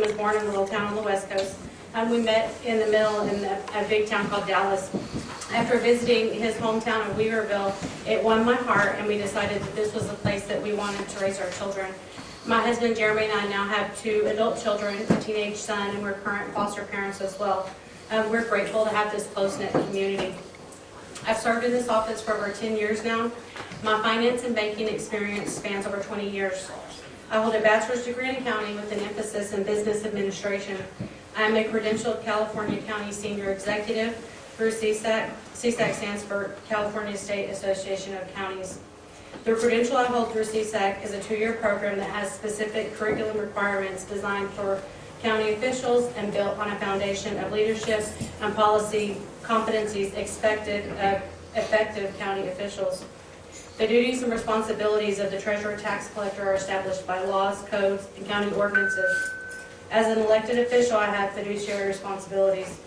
was born in a little town on the west coast. Um, we met in the middle in a, a big town called Dallas. After visiting his hometown of Weaverville, it won my heart, and we decided that this was the place that we wanted to raise our children. My husband Jeremy and I now have two adult children, a teenage son, and we're current foster parents as well. Um, we're grateful to have this close-knit community. I've served in this office for over 10 years now. My finance and banking experience spans over 20 years. I hold a bachelor's degree in accounting with an emphasis in business administration. I am a credentialed California County Senior Executive through CSAC. CSAC stands for California State Association of Counties. The credential I hold through CSAC is a two-year program that has specific curriculum requirements designed for county officials and built on a foundation of leadership and policy competencies expected of effective county officials. The duties and responsibilities of the treasurer tax collector are established by laws, codes, and county ordinances. As an elected official, I have fiduciary responsibilities.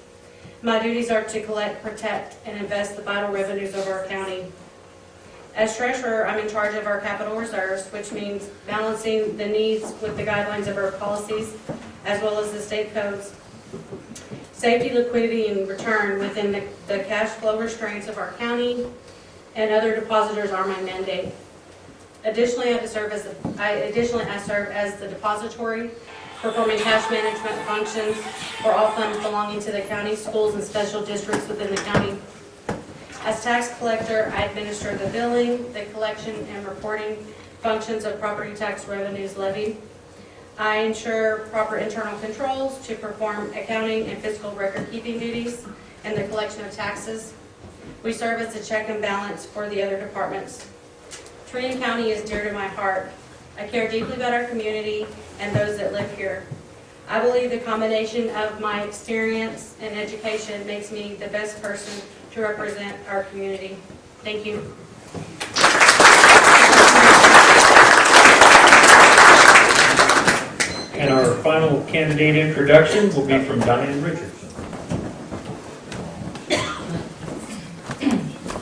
My duties are to collect, protect, and invest the vital revenues of our county. As treasurer, I'm in charge of our capital reserves, which means balancing the needs with the guidelines of our policies, as well as the state codes. Safety, liquidity, and return within the, the cash flow restraints of our county and other depositors are my mandate. Additionally, I serve as, I, additionally, I serve as the depository, performing cash management functions for all funds belonging to the county, schools, and special districts within the county. As tax collector, I administer the billing, the collection, and reporting functions of property tax revenues levied. I ensure proper internal controls to perform accounting and fiscal record-keeping duties and the collection of taxes. We serve as a check and balance for the other departments. Trinity County is dear to my heart. I care deeply about our community and those that live here. I believe the combination of my experience and education makes me the best person to represent our community. Thank you. And our final candidate introduction will be from Diane Richardson.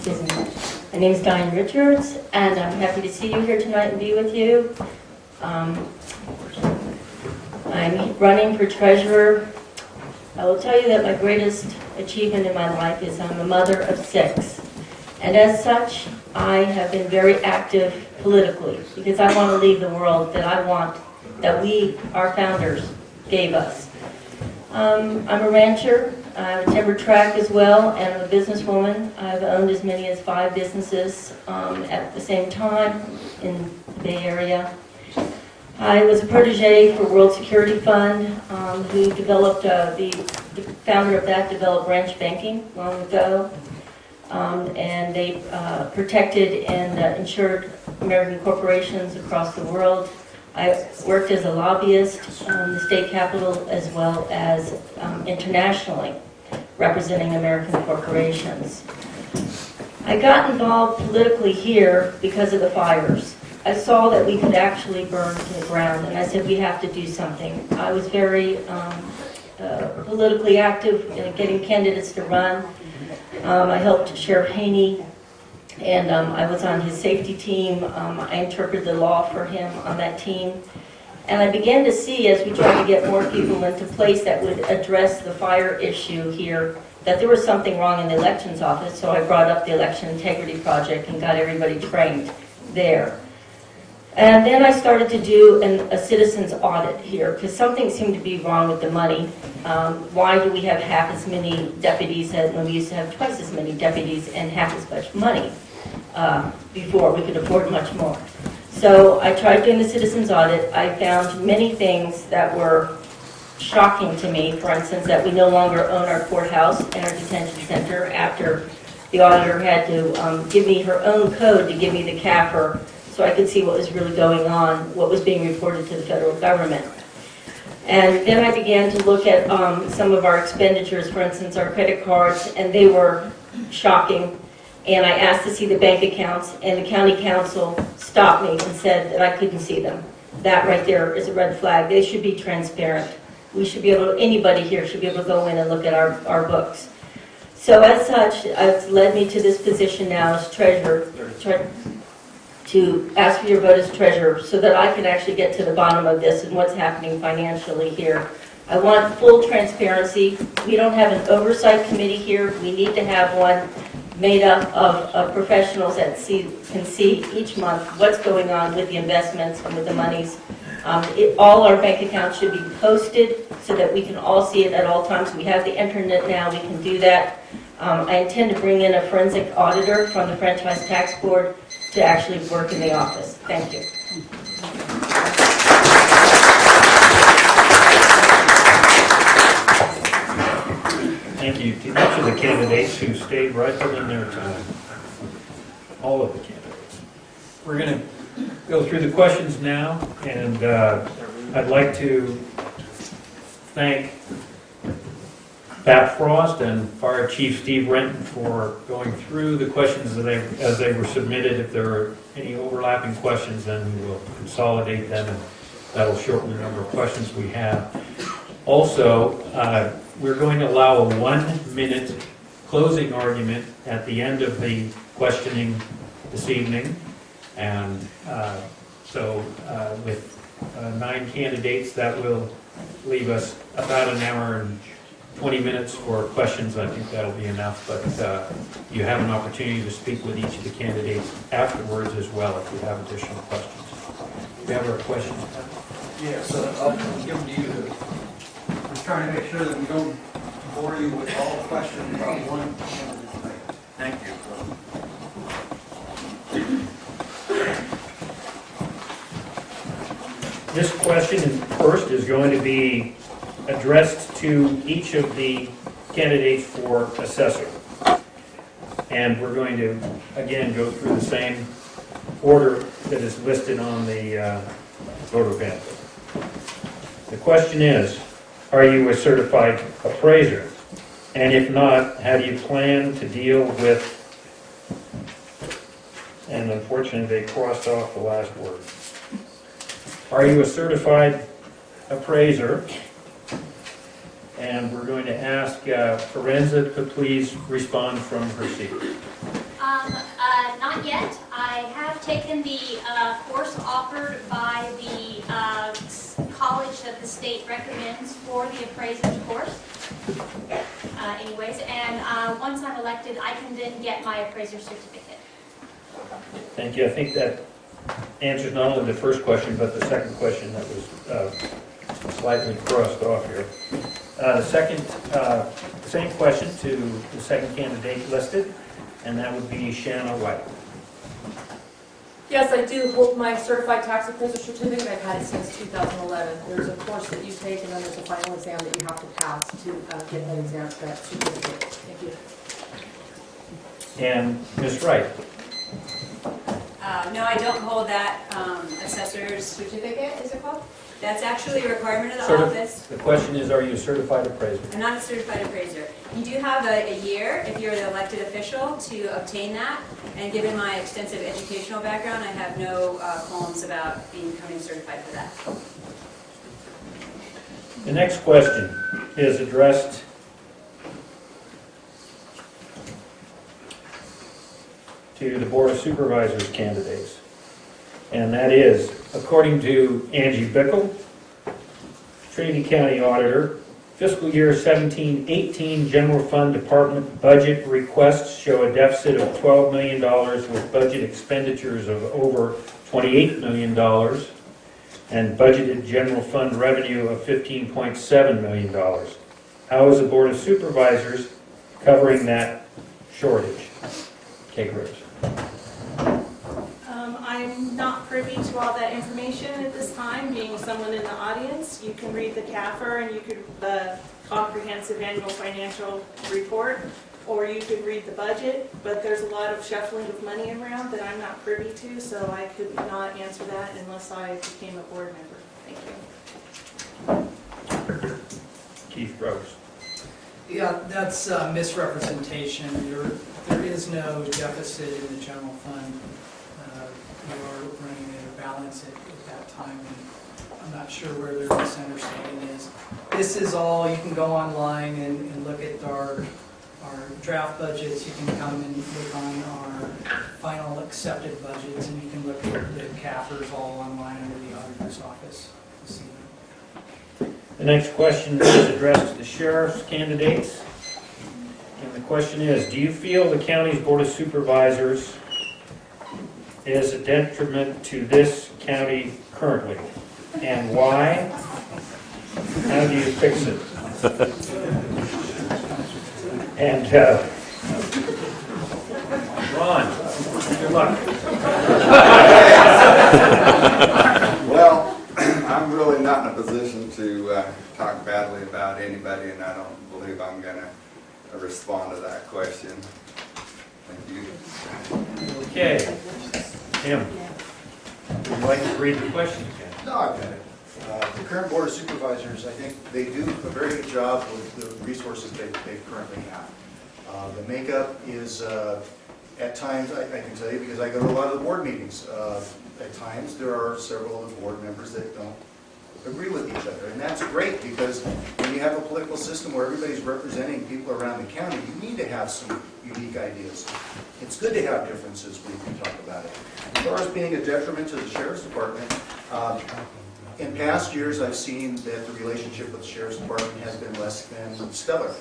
Excuse me. My name is Diane Richards, and I'm happy to see you here tonight and be with you. Um, I'm running for treasurer. I will tell you that my greatest achievement in my life is I'm a mother of six. And as such, I have been very active politically because I want to leave the world that I want, that we, our founders, gave us. Um, I'm a rancher, I have a timber track as well, and I'm a businesswoman. I've owned as many as five businesses um, at the same time in the Bay Area. I was a protege for World Security Fund, um, who developed, uh, the the founder of that developed branch banking long ago. Um, And they uh, protected and uh, insured American corporations across the world. I worked as a lobbyist in the state capitol as well as um, internationally, representing American corporations. I got involved politically here because of the fires. I saw that we could actually burn to the ground, and I said, we have to do something. I was very um, uh, politically active in getting candidates to run. Um, I helped Sheriff Haney and um, I was on his safety team. Um, I interpreted the law for him on that team. And I began to see, as we tried to get more people into place that would address the fire issue here, that there was something wrong in the elections office, so I brought up the Election Integrity Project and got everybody trained there. And then I started to do an, a citizen's audit here, because something seemed to be wrong with the money. Um, why do we have half as many deputies as, when we used to have twice as many deputies and half as much money? Uh, before, we could afford much more. So I tried doing the citizens audit, I found many things that were shocking to me, for instance, that we no longer own our courthouse and our detention center after the auditor had to um, give me her own code to give me the CAFR so I could see what was really going on, what was being reported to the federal government. And then I began to look at um, some of our expenditures, for instance, our credit cards, and they were shocking and I asked to see the bank accounts, and the county counsel stopped me and said that I couldn't see them. That right there is a red flag. They should be transparent. We should be able, to anybody here should be able to go in and look at our, our books. So as such, it's led me to this position now as treasurer, tre- to ask for your vote as treasurer so that I can actually get to the bottom of this and what's happening financially here. I want full transparency. We don't have an oversight committee here. We need to have one made up of, of professionals that see, can see each month what's going on with the investments and with the monies. Um, it, all our bank accounts should be posted so that we can all see it at all times. We have the internet now, we can do that. Um, I intend to bring in a forensic auditor from the franchise tax board to actually work in the office. Thank you. Thank you to each of the candidates who stayed right within their time. All of the candidates. We're going to go through the questions now, and uh, I'd like to thank Pat Frost and Fire Chief Steve Renton for going through the questions that they, as they were submitted. If there are any overlapping questions, then we will consolidate them, and that'll shorten the number of questions we have. Also, uh, we're going to allow a one-minute closing argument at the end of the questioning this evening. And uh, so uh, with uh, nine candidates, that will leave us about an hour and 20 minutes for questions. I think that'll be enough, but uh, you have an opportunity to speak with each of the candidates afterwards as well if you have additional questions. Do you have a question? Yes, uh, I'll give them to you. Just trying to make sure that we don't bore you with all questions about one. Thank you. This question first is going to be addressed to each of the candidates for assessor. And we're going to, again, go through the same order that is listed on the uh, voter pamphlet. The question is, are you a certified appraiser? And if not, how do you plan to deal with, and unfortunately, they crossed off the last word. Are you a certified appraiser? And we're going to ask uh, Forenza to please respond from her seat. Um, uh, not yet. I have taken the, uh, course offered by the, uh, college that the state recommends for the appraiser's course. Uh, anyways, and, uh, once I'm elected, I can then get my appraiser certificate. Thank you. I think that answers not only the first question, but the second question that was uh, slightly crossed off here. The second, same question to the second candidate listed, and that would be Shanna White. Yes, I do hold my certified tax appraiser certificate. I've had it since 2011. There's a course that you take, and then there's a final exam that you have to pass to uh, get that exam, that certificate. Thank you. And Ms. Wright. Uh, No, I don't hold that um, assessor's, Certificate, is it called? That's actually a requirement of the Certi- office. The question is, are you a certified appraiser? I'm not a certified appraiser. You do have a a year, if you're the elected official, to obtain that. And given my extensive educational background, I have no uh, qualms about becoming certified for that. The next question is addressed to the Board of Supervisors candidates. And that is, according to Angie Bickle, Trinity County Auditor, fiscal year 17-18 general fund department budget requests show a deficit of $12 million with budget expenditures of over $28 million and budgeted general fund revenue of $15.7 million. How is the Board of Supervisors covering that shortage? Kate Rose. I'm not privy to all that information at this time, being someone in the audience. You can read the CAFR and you could, the comprehensive annual financial report, or you could read the budget, but there's a lot of shuffling of money around that I'm not privy to, so I could not answer that unless I became a board member. Thank you. Keith Rose. Yeah, that's uh, misrepresentation. There, there is no deficit in the general fund. Are running at a balance at at that time, and I'm not sure where their misunderstanding is. This is all, you can go online and, and look at our our draft budgets, you can come and look on our final accepted budgets, and you can look at the CAFRs all online under the auditor's office. The next question is addressed to the sheriff's candidates. And the question is, do you feel the county's board of supervisors is a detriment to this county currently? And why? How do you fix it? And, uh, Ron, good luck. Well, I'm really not in a position to uh, talk badly about anybody, and I don't believe I'm going to respond to that question. Okay. Tim, would you like to read the question again? No, I've got it. Uh, The current Board of Supervisors, I think they do a very good job with the resources they they currently have. Uh, The makeup is, uh, at times, I I can tell you, because I go to a lot of the board meetings, uh, at times, there are several of the board members that don't agree with each other. And that's great, because when you have a political system where everybody's representing people around the county, you need to have some unique ideas. It's good to have differences when you talk about it. As far as being a detriment to the sheriff's department, um, in past years, I've seen that the relationship with the sheriff's department has been less than stellar.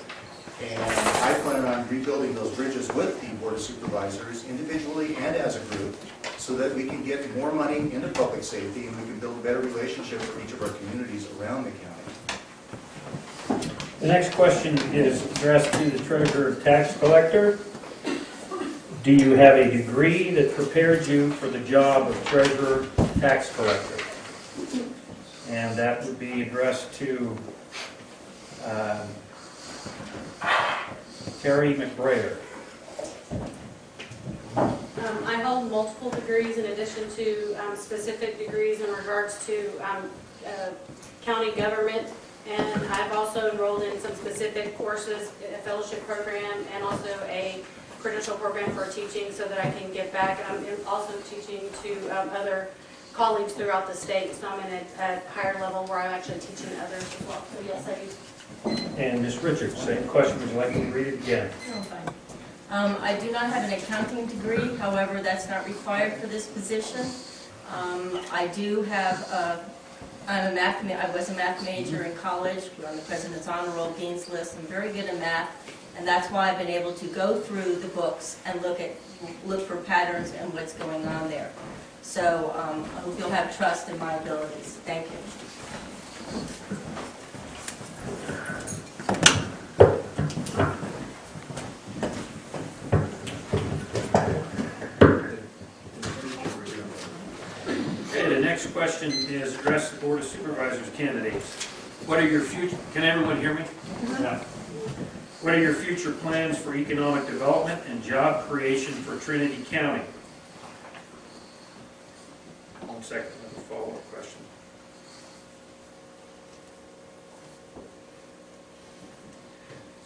And I plan on rebuilding those bridges with the board of supervisors, individually and as a group, so that we can get more money into public safety and we can build a better relationship for each of our communities around the county. The next question is addressed to the treasurer tax collector. Do you have a degree that prepared you for the job of treasurer tax collector? And that would be addressed to um, Terry McBrayer. Um, I hold multiple degrees in addition to um, specific degrees in regards to um, uh, county government. And I've also enrolled in some specific courses, a fellowship program, and also a credential program for teaching so that I can get back. I'm also teaching to um, other colleagues throughout the state, so I'm in a a higher level where I'm actually teaching others as well. So yes, I do. And Ms. Richards, same question, would you like me to read it again? No. Um, I do not have an accounting degree, however, that's not required for this position. Um, I do have, uh, I'm a math, ma- I was a math major in college, we're on the President's Honor Roll Dean's List, I'm very good at math, and that's why I've been able to go through the books and look at, look for patterns and what's going on there. So um, I hope you'll have trust in my abilities. Thank you. Okay, the next question is addressed to the Board of Supervisors candidates. What are your future, can everyone hear me? Mm-hmm. Yeah. What are your future plans for economic development and job creation for Trinity County? One second, I have a follow-up question.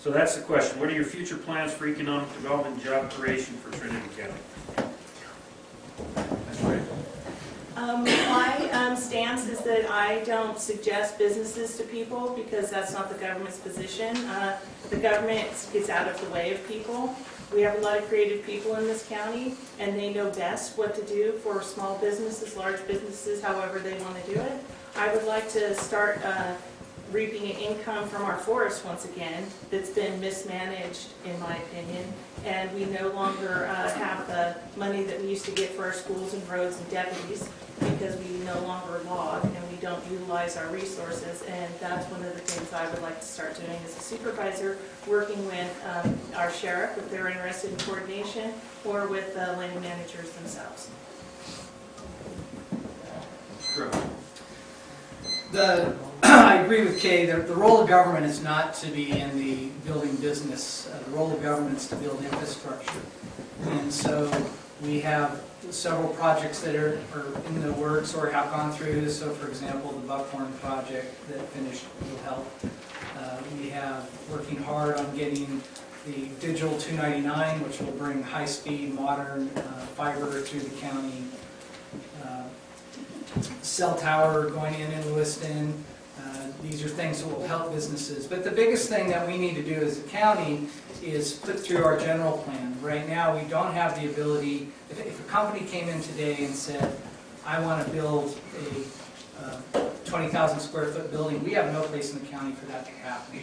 So that's the question. What are your future plans for economic development and job creation for Trinity County? That's right. Um, my um, stance is that I don't suggest businesses to people because that's not the government's position. Uh, The government gets out of the way of people. We have a lot of creative people in this county, and they know best what to do for small businesses, large businesses, however they want to do it. I would like to start uh, reaping an income from our forest once again that's been mismanaged, in my opinion. And we no longer uh, have the money that we used to get for our schools and roads and deputies because we no longer log and we don't utilize our resources. And that's one of the things I would like to start doing as a supervisor, working with um, our sheriff if they're interested in coordination or with the land managers themselves. The, I agree with Kay, the, the role of government is not to be in the building business. Uh, The role of government is to build infrastructure. And so we have several projects that are, are in the works or have gone through. So for example, the Buckhorn project that finished will help. Uh, We have working hard on getting the Digital 299, which will bring high-speed, modern uh, fiber to the county. Uh, cell tower going in in Lewiston. Uh, These are things that will help businesses. But the biggest thing that we need to do as a county is put through our general plan. Right now, we don't have the ability, if, if a company came in today and said, I want to build a uh, 20,000 square foot building, we have no place in the county for that to happen.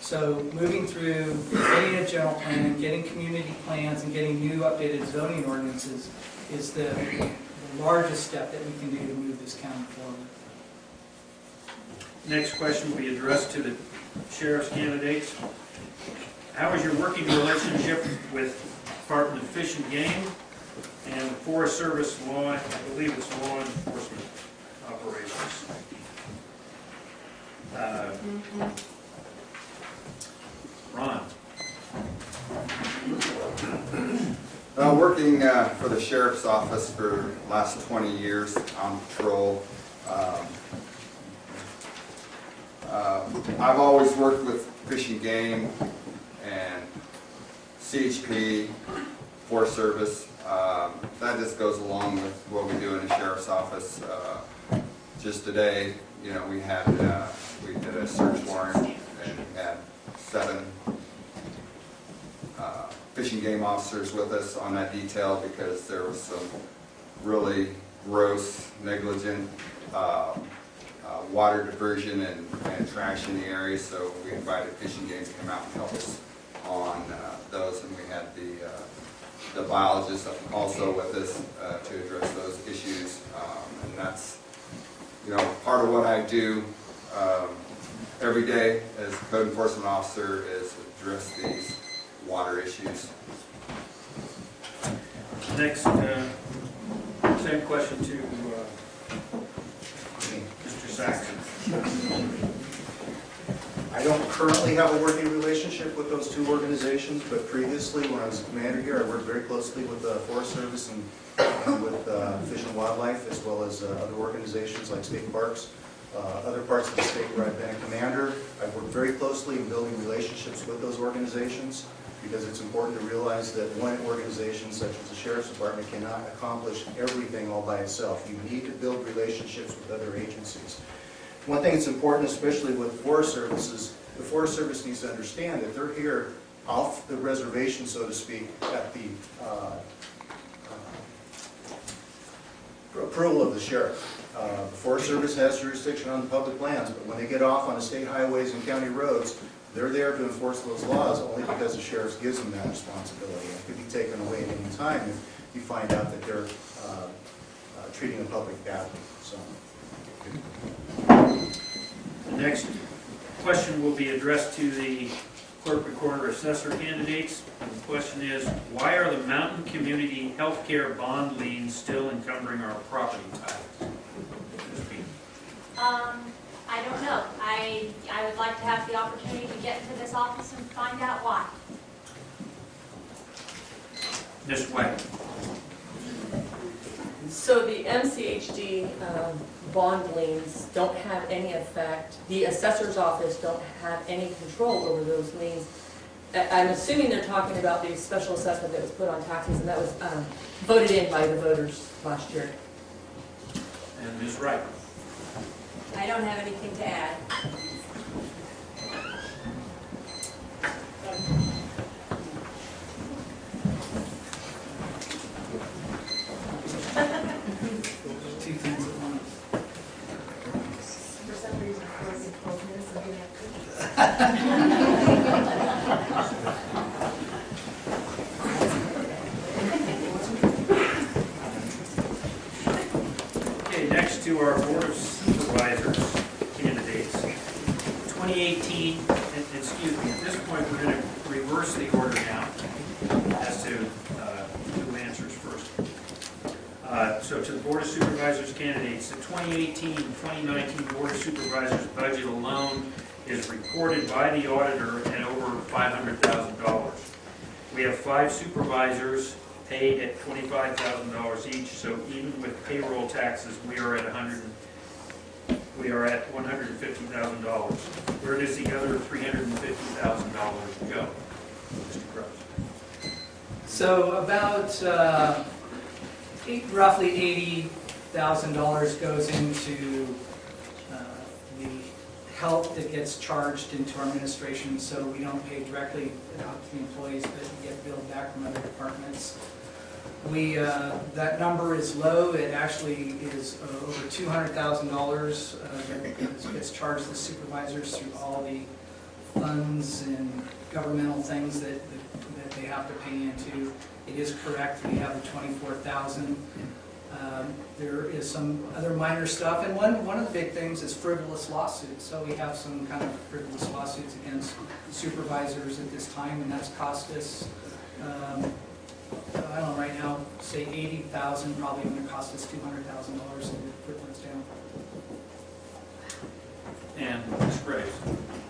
So moving through, getting a general plan, getting community plans, and getting new updated zoning ordinances is the the largest step that we can do to move this county forward. Next question will be addressed to the sheriff's candidates. How is your working relationship with Department of Fish and Game and the Forest Service law, I believe it's law enforcement operations? Uh, Ron? Uh, working, uh, for the sheriff's office for last twenty years on patrol. Um, uh, I've always worked with Fish and Game and CHP, Forest Service. Um, that just goes along with what we do in the sheriff's office. Uh, just today, you know, we had, uh, we did a search warrant and had seven uh, fish and game officers with us on that detail because there was some really gross, negligent uh, uh, water diversion and and trash in the area, so we invited Fish and Game to come out and help us on uh, those, and we had the, uh, the biologist also with us uh, to address those issues, Um, and that's, you know, part of what I do um, every day as code enforcement officer is address these water issues. Next, uh, same question to uh, Mr. Saxon. I don't currently have a working relationship with those two organizations, but previously, when I was commander here, I worked very closely with the Forest Service and and with uh, Fish and Wildlife, as well as uh, other organizations like state parks. Uh, Other parts of the state where I've been a commander, I've worked very closely in building relationships with those organizations, because it's important to realize that one organization such as the Sheriff's Department cannot accomplish everything all by itself. You need to build relationships with other agencies. One thing that's important, especially with Forest Services, the Forest Service needs to understand that they're here off the reservation, so to speak, at the uh, uh, approval of the sheriff. Uh, The Forest Service has jurisdiction on the public lands, but when they get off on the state highways and county roads, they're there to enforce those laws only because the sheriff gives them that responsibility. It could be taken away at any time if you find out that they're uh, uh, treating the public badly, so. The next question will be addressed to the clerk recorder assessor candidates. And the question is, why are the Mountain Community Healthcare bond liens still encumbering our property taxes? Ms. Bean. Um, I don't know. I, I would like to have the opportunity to get into this office and find out why. Ms. White. So the MCHD um, bond liens don't have any effect, the assessor's office don't have any control over those liens. I- I'm assuming they're talking about the special assessment that was put on taxes, and that was um, voted in by the voters last year. And Ms. Wright. I don't have anything to add. Two things at once. For some reason, closing twelve minutes and getting up. Okay, next to our Board of Supervisors candidates. 2018, and- excuse me, at this point, we're going to reverse the order now as to uh, who answers first. Uh, So to the Board of Supervisors candidates, the 2018-2019 Board of Supervisors budget alone is reported by the auditor at over $500,000. We have five supervisors paid at twenty-five thousand dollars each, so even with payroll taxes, we are at a hundred, we are at one hundred and fifty thousand dollars. Where does the other three hundred and fifty thousand dollars go? Mr. Crowe? So about uh, eight- roughly eighty thousand dollars goes into help that gets charged into our administration, so we don't pay directly out to the employees, but get billed back from other departments. We, uh, that number is low, it actually is uh, over two hundred thousand dollars that gets charged to supervisors through all the funds and governmental things that, that they have to pay into. It is correct, we have the twenty-four thousand. Um, There is some other minor stuff, and one, one of the big things is frivolous lawsuits. So we have some kind of frivolous lawsuits against supervisors at this time, and that's cost us, um, I don't know, right now, say eighty thousand, probably gonna cost us two hundred thousand dollars to put those down. And Ms. Graves?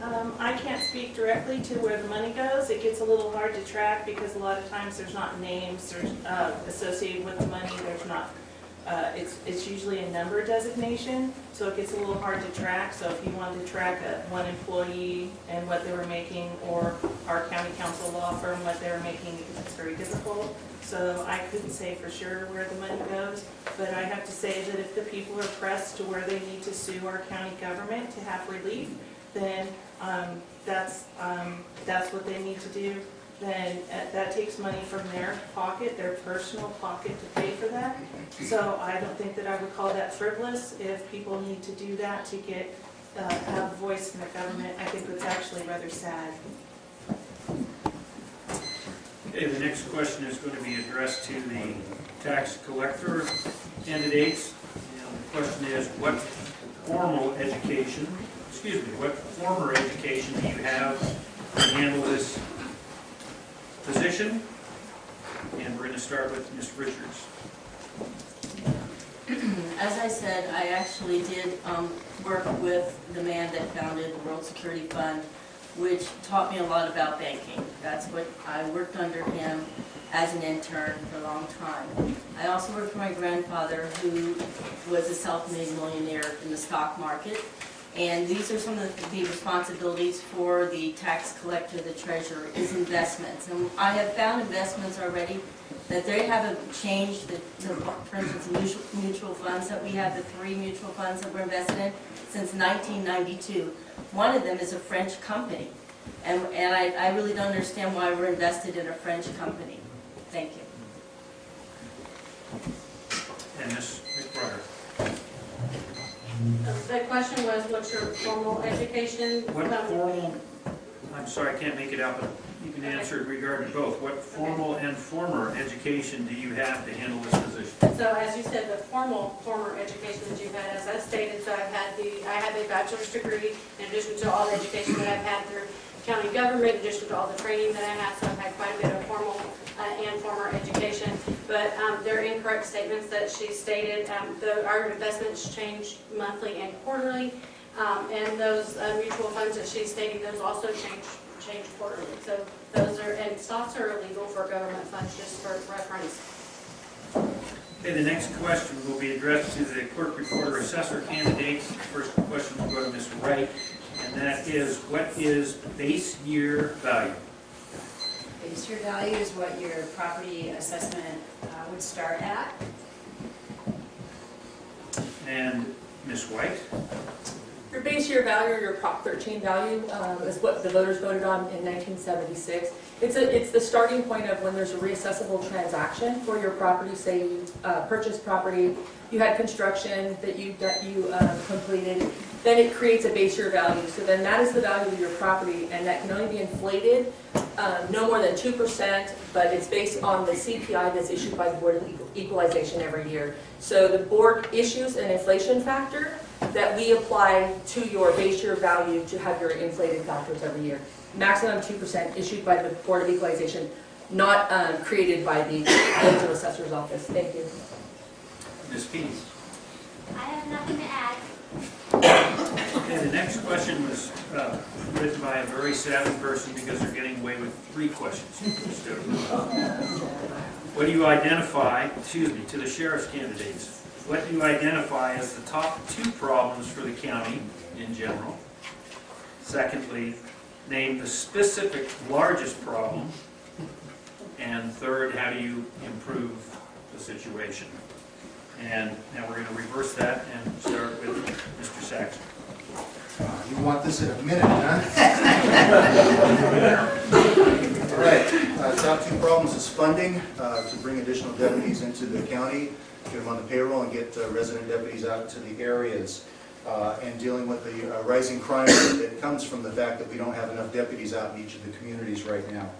Um, I can't speak directly to where the money goes. It gets a little hard to track because a lot of times there's not names there's, uh, associated with the money. There's not, uh, it's, it's usually a number designation, so it gets a little hard to track. So if you wanted to track a, one employee and what they were making, or our county counsel law firm, what they were making, it's very difficult. So I couldn't say for sure where the money goes, but I have to say that if the people are pressed to where they need to sue our county government to have relief, then um, that's, um, that's what they need to do. Then uh, that takes money from their pocket, their personal pocket to pay for that. So I don't think that I would call that frivolous. If people need to do that to get, uh, have a voice in the government, I think it's actually rather sad. Okay, the next question is going to be addressed to the tax collector candidates. And the question is, what formal education, excuse me, what former education do you have to handle this position? And we're going to start with Ms. Richards. As I said, I actually did um, work with the man that founded the World Security Fund, which taught me a lot about banking. That's what, I worked under him as an intern for a long time. I also worked for my grandfather, who was a self-made millionaire in the stock market. And these are some of the responsibilities for the tax collector, the treasurer, is investments. And I have found investments already that they haven't changed, the, for instance, mutual, mutual funds that we have, the three mutual funds that we're invested in since 1992. One of them is a French company. And, and I, I really don't understand why we're invested in a French company. Thank you. And. The question was, what's your formal education? What formal, I'm sorry, I can't make it out, but you can answer it regarding both. What formal and former education do you have to handle this position? So as you said, the formal, former education that you've had, as I stated, so I've had the, I have a bachelor's degree in addition to all the education that I've had through county government, in addition to all the training that I had, so I've had quite a bit of formal uh, and former education. But um, they're incorrect statements that she stated. Um, the- Our investments change monthly and quarterly, um, and those uh, mutual funds that she's stating, those also change, change quarterly. So those are, and stocks are illegal for government funds, just for reference. Okay, the next question will be addressed to the clerk recorder assessor candidates. First question will go to Ms. Wright, and that is, what is base year value? Base year value is what your property assessment uh, would start at. And Ms. White? Your base year value, or your Prop 13 value, um, is what the voters voted on in 1976. It's a, it's the starting point of when there's a reassessable transaction for your property, say you uh, purchased property, you had construction that you, that you um, completed, then it creates a base year value. So then that is the value of your property, and that can only be inflated um, no more than 2%, but it's based on the CPI that's issued by the Board of Equalization every year. So the board issues an inflation factor that we apply to your base year value to have your inflated factors every year. Maximum 2% issued by the Board of Equalization, not um, created by the Village Assessor's Office. Thank you. Ms. Pease? I have nothing to add. Okay, the next question was uh, written by a very savvy person because they're getting away with three questions What do you identify, excuse me, to the sheriff's candidates, what do you identify as the top two problems for the county in general? Secondly, name the specific largest problem. And third, how do you improve the situation? And now we're going to reverse that and start with Mr. Saxon. You want this in a minute, huh? All right, uh, top two problems is funding, uh, to bring additional deputies into the county, get them on the payroll and get uh, resident deputies out to the areas, uh, and dealing with the uh, rising crime that comes from the fact that we don't have enough deputies out in each of the communities right now.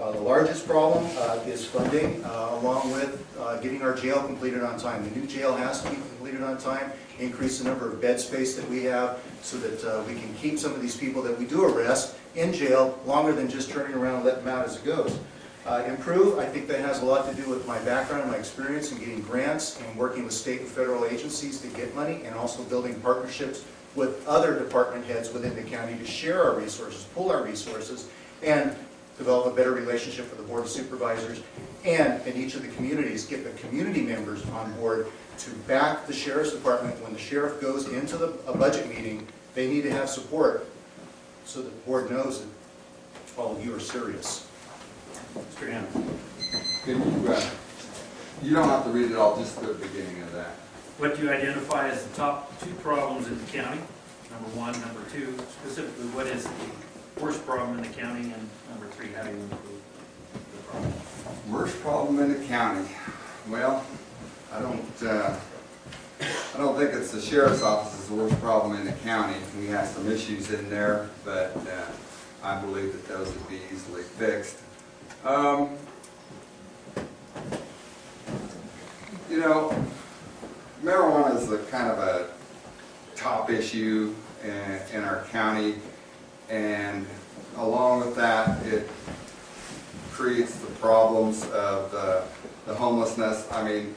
Uh, The largest problem uh, is funding, uh, along with uh, getting our jail completed on time. The new jail has to be completed on time, increase the number of bed space that we have, so that uh, we can keep some of these people that we do arrest in jail longer than just turning around and letting them out as it goes. Uh, Improve, I think that has a lot to do with my background and my experience in getting grants and working with state and federal agencies to get money, and also building partnerships with other department heads within the county to share our resources, pool our resources, and develop a better relationship with the Board of Supervisors, and in each of the communities, get the community members on board to back the sheriff's department. When the sheriff goes into the, a budget meeting, they need to have support, so the board knows that all of you are serious. Mr. Hammond. Can you, uh, you don't have to read it all, just the beginning of that. What do you identify as the top two problems in the county? Number one, number two, specifically, what is the worst problem in the county? And number the problem? Worst problem in the county? Well, I don't, uh, I don't think it's the sheriff's office is the worst problem in the county. We have some issues in there, but uh, I believe that those would be easily fixed. Um, You know, marijuana is a kind of a top issue in, in our county, and along with that, it creates the problems of the, the homelessness. I mean,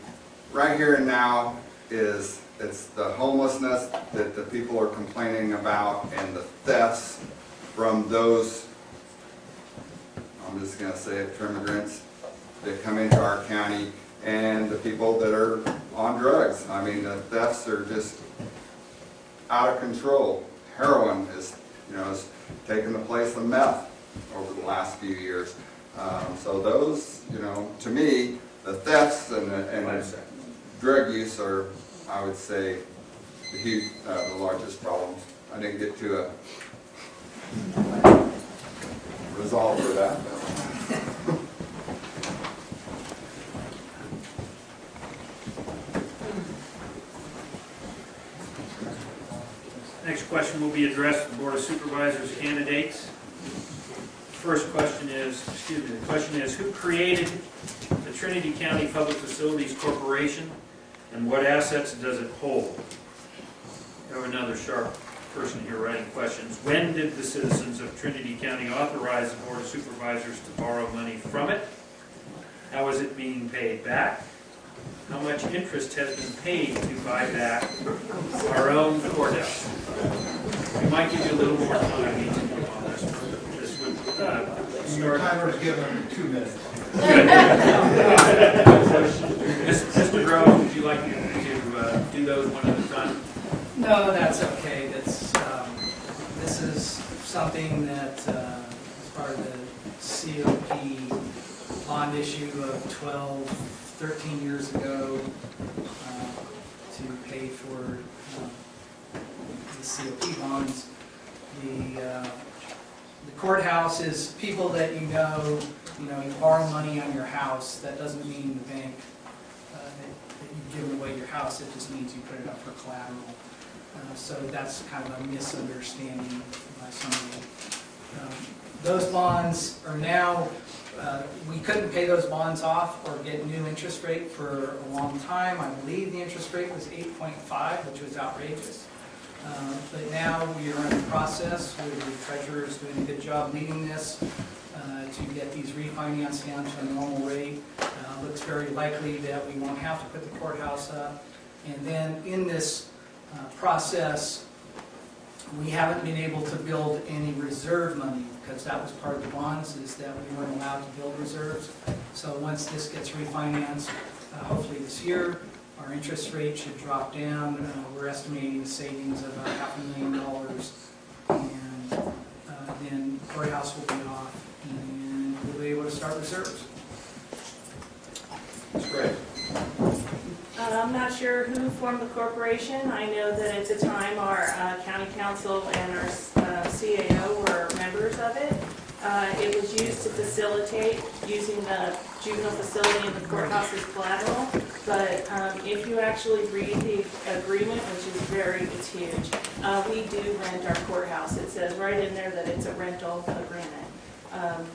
right here and now is, it's the homelessness that the people are complaining about and the thefts from those, I'm just gonna say it, immigrants that come into our county and the people that are on drugs. I mean, the thefts are just out of control. Heroin is, you know, is taking the place of meth over the last few years. Um, So those, you know, to me, the thefts and the, and the drug use are, I would say, the huge, uh, the largest problems. I didn't get to a resolve for that. Next question will be addressed to the Board of Supervisors candidates. First question is, excuse me, the question is, who created the Trinity County Public Facilities Corporation and what assets does it hold? Have another sharp person here writing questions. When did the citizens of Trinity County authorize the Board of Supervisors to borrow money from it? How is it being paid back? How much interest has been paid to buy back our own courthouse? We might give you a little more time each of you on this. This would uh, start. Timer's given two minutes. Mr. Grove, would you like to uh, do those one at a time? No, that's okay, that's, um, this is something that, uh, as part of the COP bond issue of 12, 13 years ago, uh, to pay for um, the COP bonds. The uh, the courthouse is people that you know, you know, you borrow money on your house, that doesn't mean the bank, uh, that you've given away your house, it just means you put it up for collateral. Uh, So that's kind of a misunderstanding by some people. Um, Those bonds are now, uh, we couldn't pay those bonds off or get new interest rate for a long time. I believe the interest rate was 8.5, which was outrageous. Uh, But now we are in the process, the treasurer is doing a good job leading this, uh, to get these refinanced down to a normal rate. Uh, Looks very likely that we won't have to put the courthouse up. And then in this uh, process, we haven't been able to build any reserve money, because that was part of the bonds, is that we weren't allowed to build reserves. So once this gets refinanced, uh, hopefully this year, our interest rate should drop down. Uh, We're estimating a savings of about half a million dollars. And uh, then courthouse will be off, and we'll be able to start reserves. That's great. Um, I'm not sure who formed the corporation. I know that at the time, our uh, county counsel and our uh, CAO were members of it. Uh, It was used to facilitate using the juvenile facility and the courthouse as collateral. But um, if you actually read the agreement, which is very, it's huge, uh, we do rent our courthouse. It says right in there that it's a rental agreement. Um,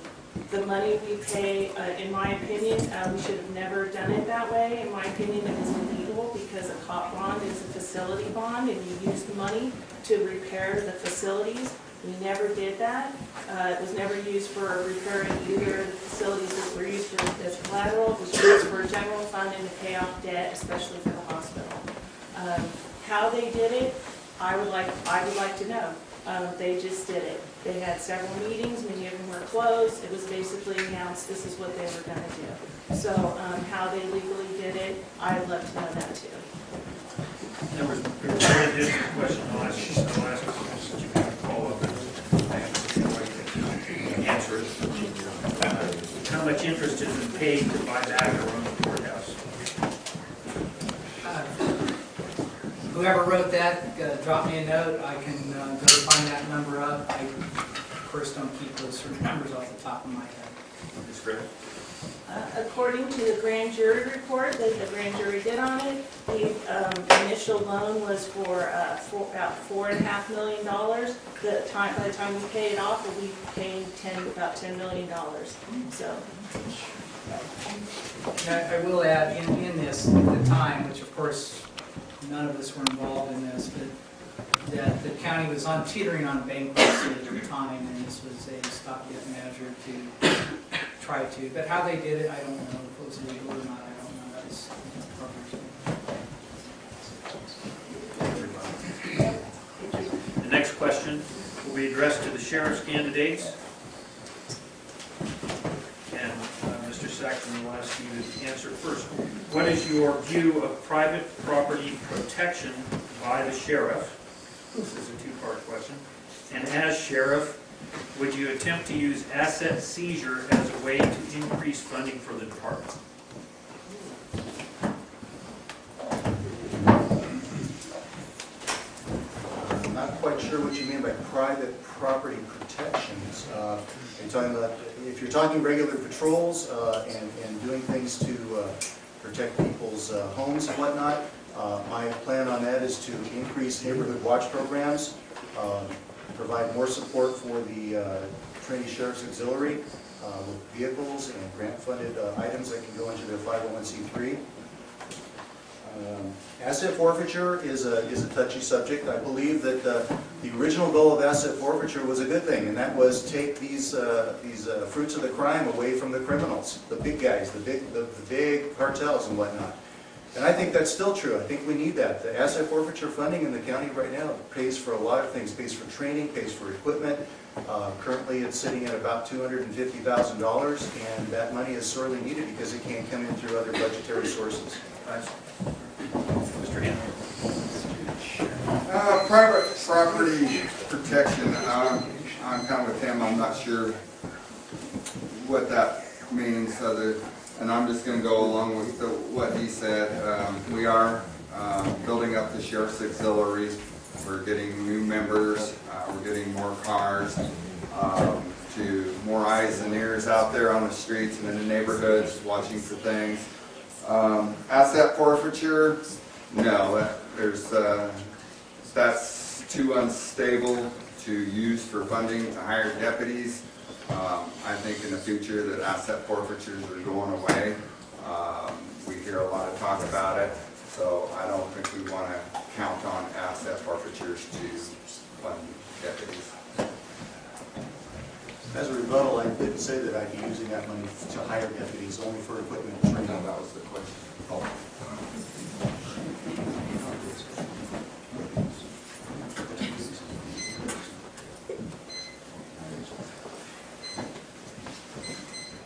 the money we pay, uh, in my opinion, uh, we should have never done it that way. In my opinion, it is illegal because a cop bond is a facility bond and you use the money to repair the facilities. We never did that. Uh, It was never used for repairing either the facilities that were used for, as collateral. It was used for general fund and to pay off debt, especially for the hospital. Um, How they did it, I would like, I would like to know. Um, They just did it. They had several meetings, many of them were closed. It was basically announced this is what they were gonna do. So um, how they legally did it, I'd love to know that too. There question, ask, I'll ask you, follow up and answer it. How much interest has been paid to buy back run the courthouse? Uh, Whoever wrote that, uh, drop me a note, I can uh, go find that number up. I, of course, don't keep those sort of numbers off the top of my head. Ms. Griffin? Uh, According to the grand jury report that the grand jury did on it, the um, initial loan was for uh, four- about four and a half million dollars. The time, by the time we paid it off, we'll be paying ten, about ten million dollars. So, And I I will add, in, in this, at the time, which of course, none of us were involved in this, but that the county was on teetering on bankruptcy at the time, and this was a stopgap measure to try to, but how they did it, I don't know, if it was legal or not, I don't know, that's. The next question will be addressed to the sheriff's candidates. And Mr. Saxon will ask you to answer first. What is your view of private property protection by the sheriff? This is a two-part question. And as sheriff, would you attempt to use asset seizure as a way to increase funding for the department? Quite sure what you mean by private property protections. Uh, Are talking about, if you're talking regular patrols uh, and and doing things to uh, protect people's uh, homes and whatnot, uh, my plan on that is to increase neighborhood watch programs, uh, provide more support for the uh, Trinity Sheriff's Auxiliary with vehicles and grant-funded items that can go into their 501c3. Um, Asset forfeiture is a, is a touchy subject. I believe that the original goal of asset forfeiture was a good thing, and that was take these, uh, these uh, fruits of the crime away from the criminals, the big guys, the big, the the big cartels and whatnot. And I think that's still true. I think we need that. The asset forfeiture funding in the county right now pays for a lot of things, pays for training, pays for equipment. Uh, Currently, it's sitting at about $250,000, and that money is sorely needed because it can't come in through other budgetary sources. Mr. Henry? Uh, private property protection, um, I'm kind of with him, I'm not sure what that means, other, and I'm just gonna go along with the, what he said. Um, we are, um, building up the sheriff's auxiliary, we're getting new members, uh, we're getting more cars, um, to more eyes and ears out there on the streets and in the neighborhoods, watching for things. Um, asset forfeiture, no, that- there's, uh, that's too unstable to use for funding to hire deputies. Um, I think in the future that asset forfeitures are going away. Um, we hear a lot of talk about it, so I don't think we wanna count on asset forfeitures to fund deputies. As a rebuttal, I didn't say that I'd be using that money to hire deputies, only for equipment and No, training. that was the question.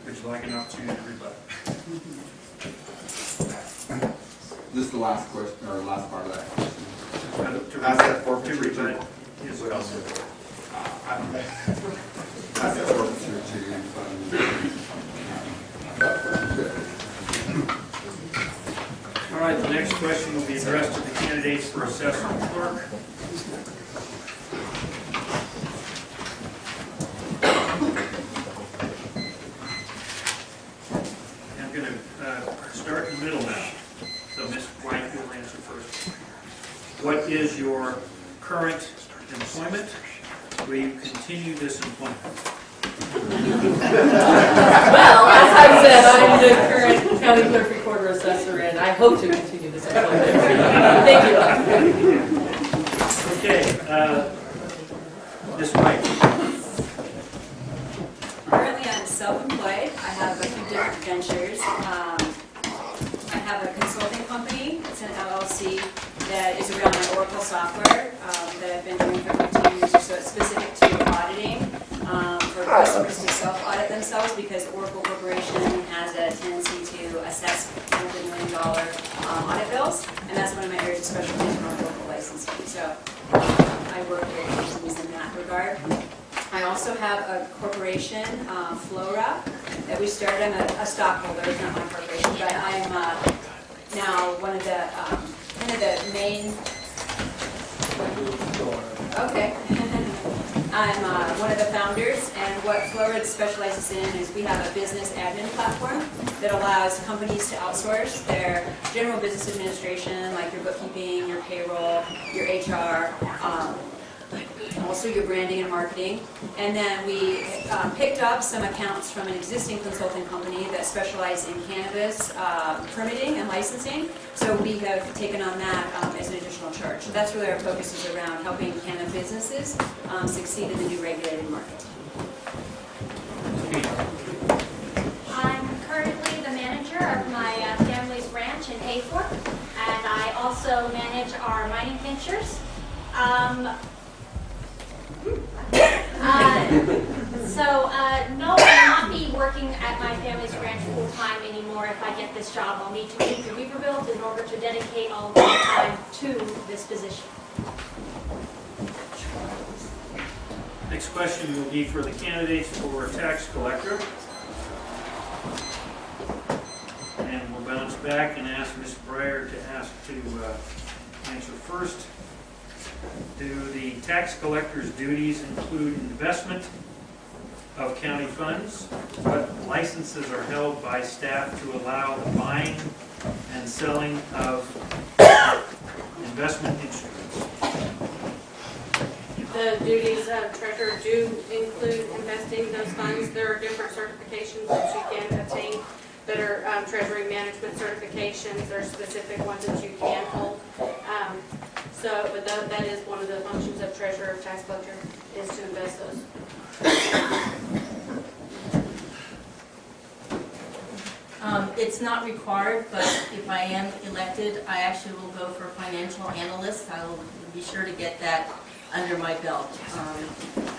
Would you like an opportunity to rebut? This is the last question, or last part of that question. Uh, to Asset rebut- forfeiture To to- Uh. All right, The next question will be addressed to the candidates for assessor and clerk. I'm going to start in the middle now. So Ms. White, you'll answer first. What is your current employment? Will you continue this employment? Well, as I said, I'm the current county clerk recorder assessor, and I hope to continue this employment. Thank you. Okay, uh, Ms. White. Currently, I'm self-employed. I have a few different ventures. Um, I have a consulting company, it's an LLC, that is around my Oracle software um, that I've been doing for 15 years or so. It's specific to auditing, um, for customers to self-audit themselves because Oracle Corporation has a tendency to assess multi-million dollar um, audit bills, and that's one of my areas of specialty around local licensing. So I work very closely in that regard. I also have a corporation, uh, Flora, that we started, I'm a- a stockholder, it's not my corporation, but I'm uh, now one of the, um, kind of the main, okay. I'm uh, one of the founders, and what Flora specializes in is we have a business admin platform that allows companies to outsource their general business administration, like your bookkeeping, your payroll, your HR, um, also your branding and marketing. And then we uh, picked up some accounts from an existing consulting company that specialized in cannabis uh, permitting and licensing. So we have taken on that um, as an additional charge. So that's really our focus is around helping cannabis businesses um, succeed in the new regulated market. I'm currently the manager of my uh, family's in Hayfork, and I also manage our mining ventures. Um, uh, So, uh, no, I will not be working at my family's ranch full-time anymore if I get this job. I'll need to leave the Weaverville in order to dedicate all my time to this position. Next question will be for the candidates for tax collector. And we'll bounce back and ask Ms. Breyer to ask to uh, answer first. Do the tax collector's duties include investment of county funds? What licenses are held by staff to allow the buying and selling of investment instruments? The duties of treasurer do include investing those funds. There are different certifications that you can obtain that are um, treasury management certifications. Are specific ones that you can hold. Um, So, but that, that is one of the functions of treasurer, of tax collector, is to invest those. Um, It's not required, but if I am elected, I actually will go for financial analyst. I will be sure to get that under my belt. Um,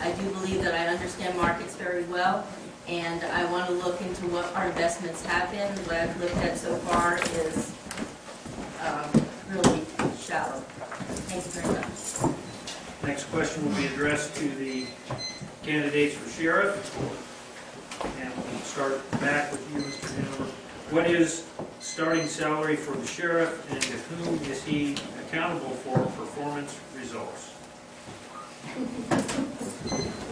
I do believe that I understand markets very well, and I want to look into what our investments have been. What I've looked at so far is um, really shallow. Thank you very much. Next question will be addressed to the candidates for sheriff. And we'll start back with you, Mr. Hanover. What is starting salary for the sheriff and to whom is he accountable for performance results?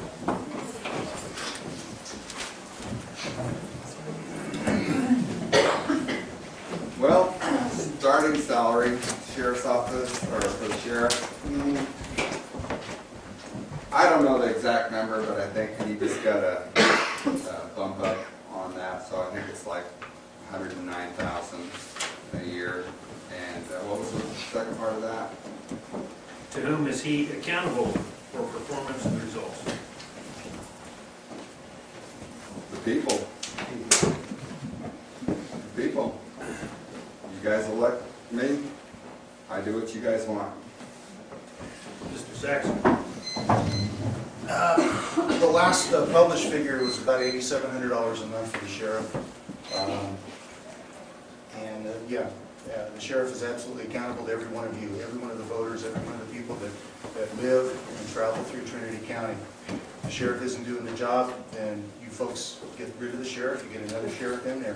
Well, starting salary, sheriff's office, or for the sheriff, hmm, I don't know the exact number, but I think he just got a a bump up on that, so I think it's like hundred and nine thousand a year. And uh, what was the second part of that? To whom is he accountable for performance and results? The people. The people. You guys elect me, I do what you guys want. Mr. Saxon? Uh, The last uh, published figure was about eighty-seven hundred dollars a month for the sheriff. Um, And, uh, yeah, yeah, the sheriff is absolutely accountable to every one of you, every one of the voters, every one of the people that, that live and travel through Trinity County. If the sheriff isn't doing the job, then you folks get rid of the sheriff, you get another sheriff in there.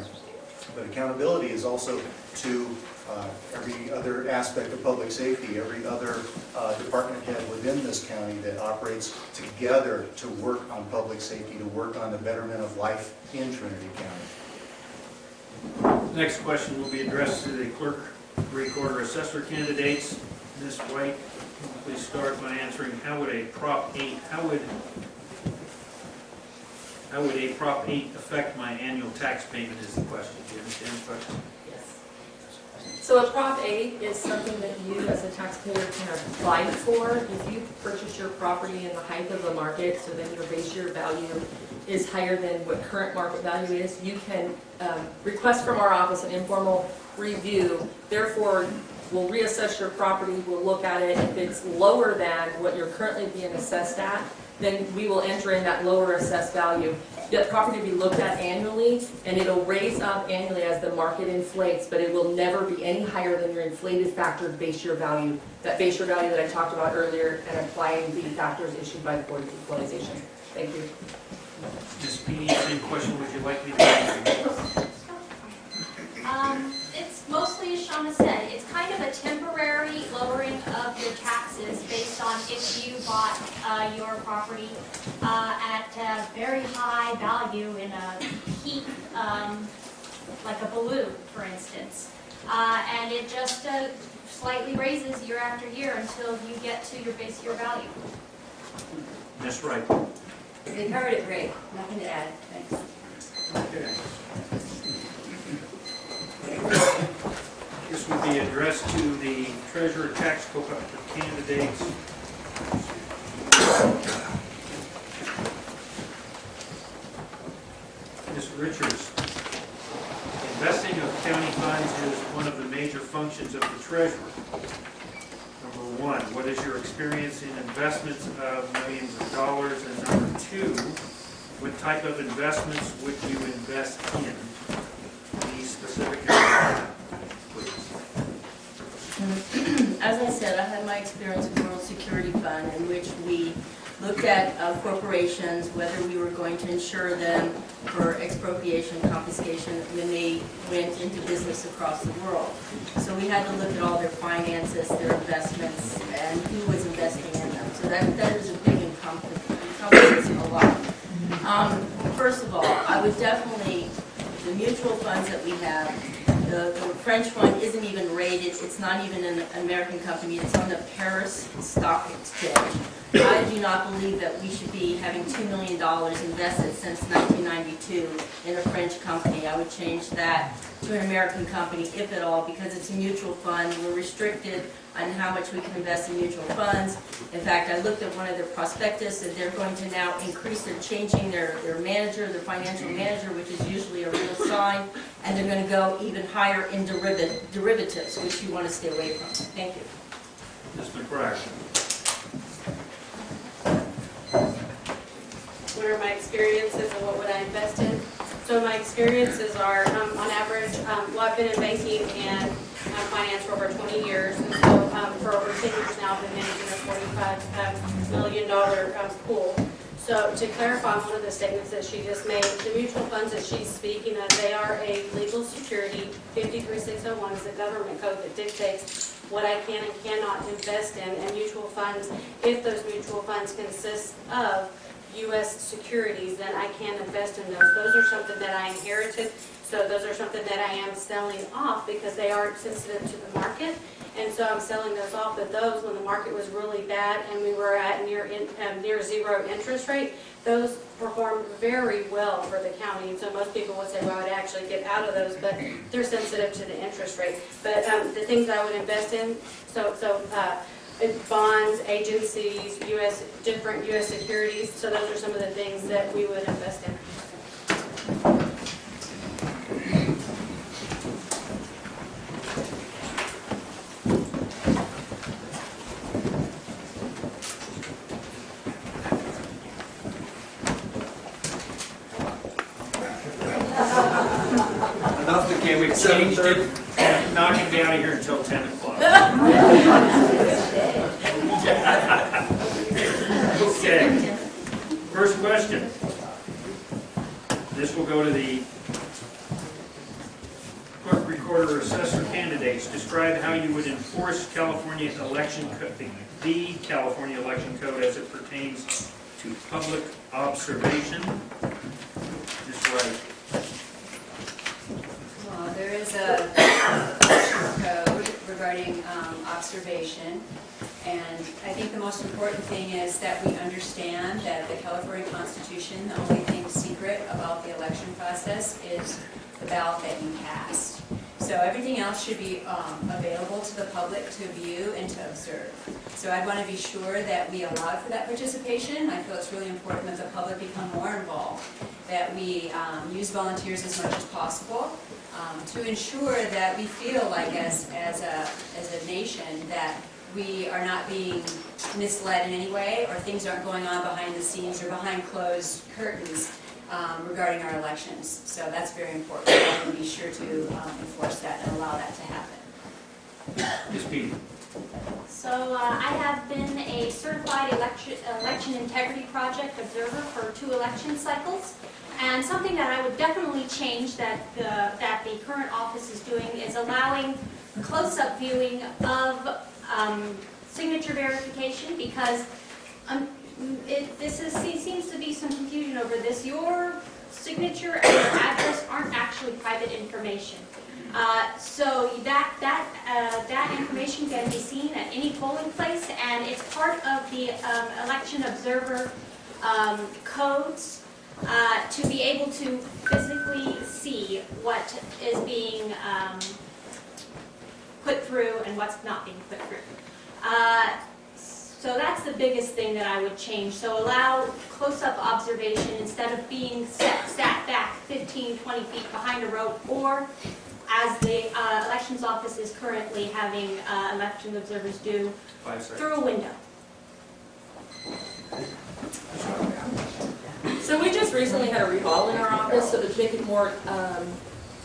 But accountability is also to uh, every other aspect of public safety, every other uh, department head within this county that operates together to work on public safety, to work on the betterment of life in Trinity County. Next question will be addressed to the clerk, recorder, assessor candidates. Ms. White, please start by answering, how would a Prop 8, how would, how would a Prop 8 affect my annual tax payment is the question. Do you understand the question? Yes. So a Prop 8 is something that you as a taxpayer can apply for. If you purchase your property in the height of the market, so then your base year value is higher than what current market value is, you can um, request from our office an informal review. Therefore, we'll reassess your property, we'll look at it. If it's lower than what you're currently being assessed at, then we will enter in that lower assessed value. That property will be looked at annually, and it'll raise up annually as the market inflates, but it will never be any higher than your inflated factored base year value. That base year value that I talked about earlier, and applying the factors issued by the Board of Equalization. Thank you. Ms. Feeny, same question, would you like me to answer? Um, it's mostly, as Shauna said, it's kind of a temporary lowering of your taxes based on if you bought, uh, your property, uh, at a very high value in a peak, um, like a balloon, for instance. Uh, and it just, uh, slightly raises year after year until you get to your base year value. That's right. They covered it great, nothing to add, thanks. Okay. This would be addressed to the treasurer tax collector candidates. Ms. Richards, investing of county funds is one of the major functions of the treasurer. Number one, what is your experience in investments of millions of dollars? And number two, what type of investments would you invest in? Specific. As I said, I had my experience with the World Security Fund in which we looked at uh, corporations, whether we were going to insure them for expropriation, confiscation, when they went into business across the world. So we had to look at all their finances, their investments, and who was investing in them. So that, that is a big encompass- encompasses a lot. Um, First of all, I would definitely, the mutual funds that we have, the, the French one isn't even rated, it's not even an American company, it's on the Paris Stock Exchange. I do not believe that we should be having $2 million invested since 1992 in a French company. I would change that to an American company, if at all, because it's a mutual fund. We're restricted on how much we can invest in mutual funds. In fact, I looked at one of their prospectus, and they're going to now increase, they're changing their, their manager, their financial manager, which is usually a real sign, and they're going to go even higher in deriva- derivatives, which you want to stay away from. Thank you. Mr. McBride? What are my experiences and what would I invest in? So my experiences are, um, on average, um, well, I've been in banking and um, finance for over 20 years. And so um, for over 10 years now, I've been managing a $45 million, um, pool. So to clarify one of the statements that she just made, the mutual funds that she's speaking of, they are a legal security. 53601 is the government code that dictates what I can and cannot invest in. And mutual funds, if those mutual funds consist of U.S. securities, then I can invest in those. Those are something that I inherited, so those are something that I am selling off because they are sensitive to the market. And so I'm selling those off, but those, when the market was really bad and we were at near, in- um, near zero interest rate, those performed very well for the county. And so most people would say, well, I'd actually get out of those, but they're sensitive to the interest rate. But um, the things I would invest in, so, so uh, bonds, agencies, U.S., different U.S. securities, so those are some of the things that we would invest in. Enough to Okay, we've Seven changed it, not be out of here until 10 o'clock. Okay, first question. This will go to the clerk, recorder, or assessor candidates, describe how you would enforce California election, co- the- the California election code as it pertains to public observation. Ms. Wright. Well, there is a election code regarding um, observation, and I think the most important thing is that we understand that the California Constitution, the only thing secret about the election process is the ballot that you cast. So everything else should be um, available to the public to view and to observe. So I want to be sure that we allow for that participation. I feel it's really important that the public become more involved, that we um, use volunteers as much as possible, um, to ensure that we feel like as, as a, as a nation that we are not being misled in any way or things aren't going on behind the scenes or behind closed curtains um, regarding our elections. So that's very important. I want to be sure to um, enforce that and allow that to happen. Ms. Peety. So uh, I have been a certified election, election integrity project observer for two election cycles. And something that I would definitely change that the, that the current office is doing is allowing close-up viewing of um, signature verification because um, it, this is, seems to be some confusion over this. Your signature and your address aren't actually private information. Uh, So that, that, uh, that information can be seen at any polling place, and it's part of the um, election observer um, codes uh, to be able to physically see what is being um, put through and what's not being put through. Uh, So that's the biggest thing that I would change. So allow close-up observation instead of being set, sat back 15, 20 feet behind a rope, or as the uh, elections office is currently having uh, election observers do, Five through a window. So we just recently had a remodel in our office, so to make it more, um,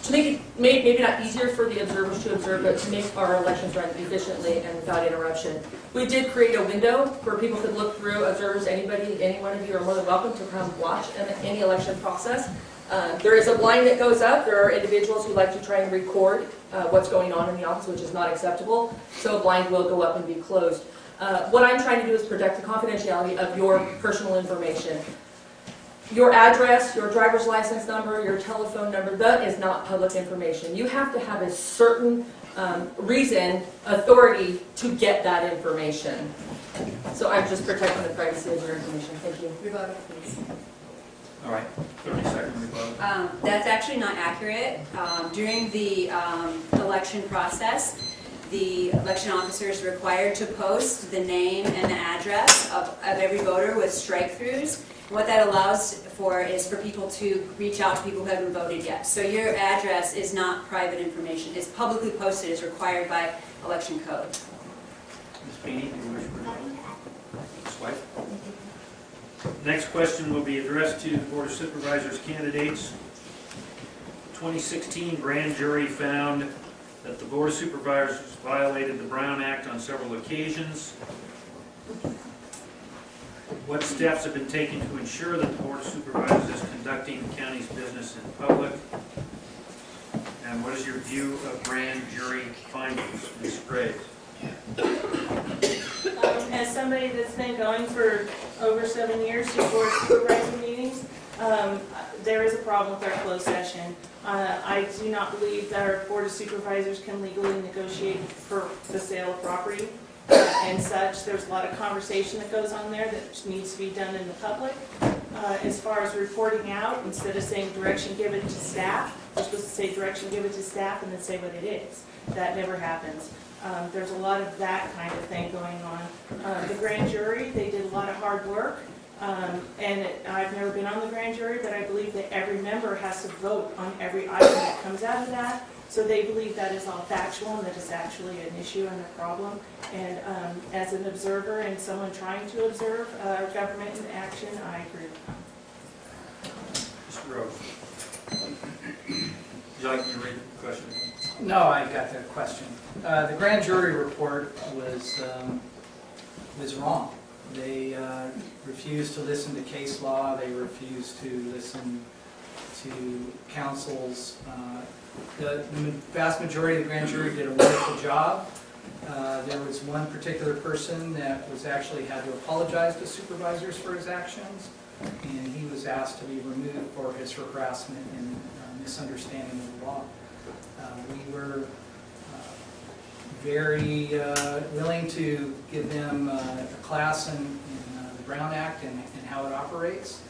to make it, may- maybe not easier for the observers to observe, but to make our elections run efficiently and without interruption. We did create a window where people could look through, observers, anybody, any one of you are more than welcome to come watch any election process. Uh, There is a blind that goes up, there are individuals who like to try and record uh, what's going on in the office, which is not acceptable, so a blind will go up and be closed. Uh, What I'm trying to do is protect the confidentiality of your personal information. Your address, your driver's license number, your telephone number, that is not public information. You have to have a certain um, reason, authority to get that information. So I'm just protecting the privacy of your information. Thank you. Rebuttal, please. All right, 30 second rebuttal. Um, That's actually not accurate. Um, During the um, election process, the election officer is required to post the name and the address of of every voter with strike-throughs. What that allows for is for people to reach out to people who haven't voted yet. So your address is not private information. It's publicly posted, it's required by election code. Ms. White? Next question will be addressed to the Board of Supervisors candidates. 2016 grand jury found that the Board of Supervisors violated the Brown Act on several occasions. What steps have been taken to ensure that the Board of Supervisors is conducting the county's business in public? And what is your view of grand jury findings? Ms. Graves? Um, As somebody that's been going for over seven years to board of supervisor meetings, um, there is a problem with our closed session. Uh, I do not believe that our board of supervisors can legally negotiate for the sale of property and such. There's a lot of conversation that goes on there that needs to be done in the public. Uh, As far as reporting out, instead of saying direction given to staff, we're supposed to say direction given to staff and then say what it is. That never happens. Um, There's a lot of that kind of thing going on. Uh, The grand jury, they did a lot of hard work, um, and it- I've never been on the grand jury, but I believe that every member has to vote on every item that comes out of that. So they believe that is all factual and that it's actually an issue and a problem. And um, as an observer and someone trying to observe uh, government in action, I agree with them. Mr. Rose. Would you like me to read the question? No, I got the question. Uh, The grand jury report was, um, was wrong. They uh, refused to listen to case law, they refused to listen to counsel's Uh, The the vast majority of the grand jury did a wonderful job. Uh, There was one particular person that was actually had to apologize to supervisors for his actions, and he was asked to be removed for his harassment and uh, misunderstanding of the law. Uh, We were uh, very uh, willing to give them uh, a class in in, uh, the Brown Act and and how it operates.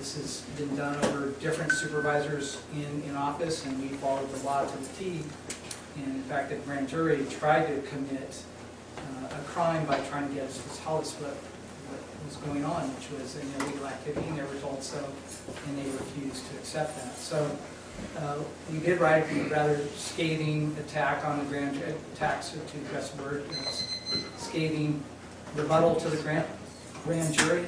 This has been done over different supervisors in, in office, and we followed the law to the T. And in fact, the grand jury tried to commit uh, a crime by trying to get us to tell us what, was going on, which was an illegal activity, and they were told so, and they refused to accept that. So uh, we did write a rather scathing attack on the grand, jury, attacks to the word, uh, scathing rebuttal to the grand, grand jury.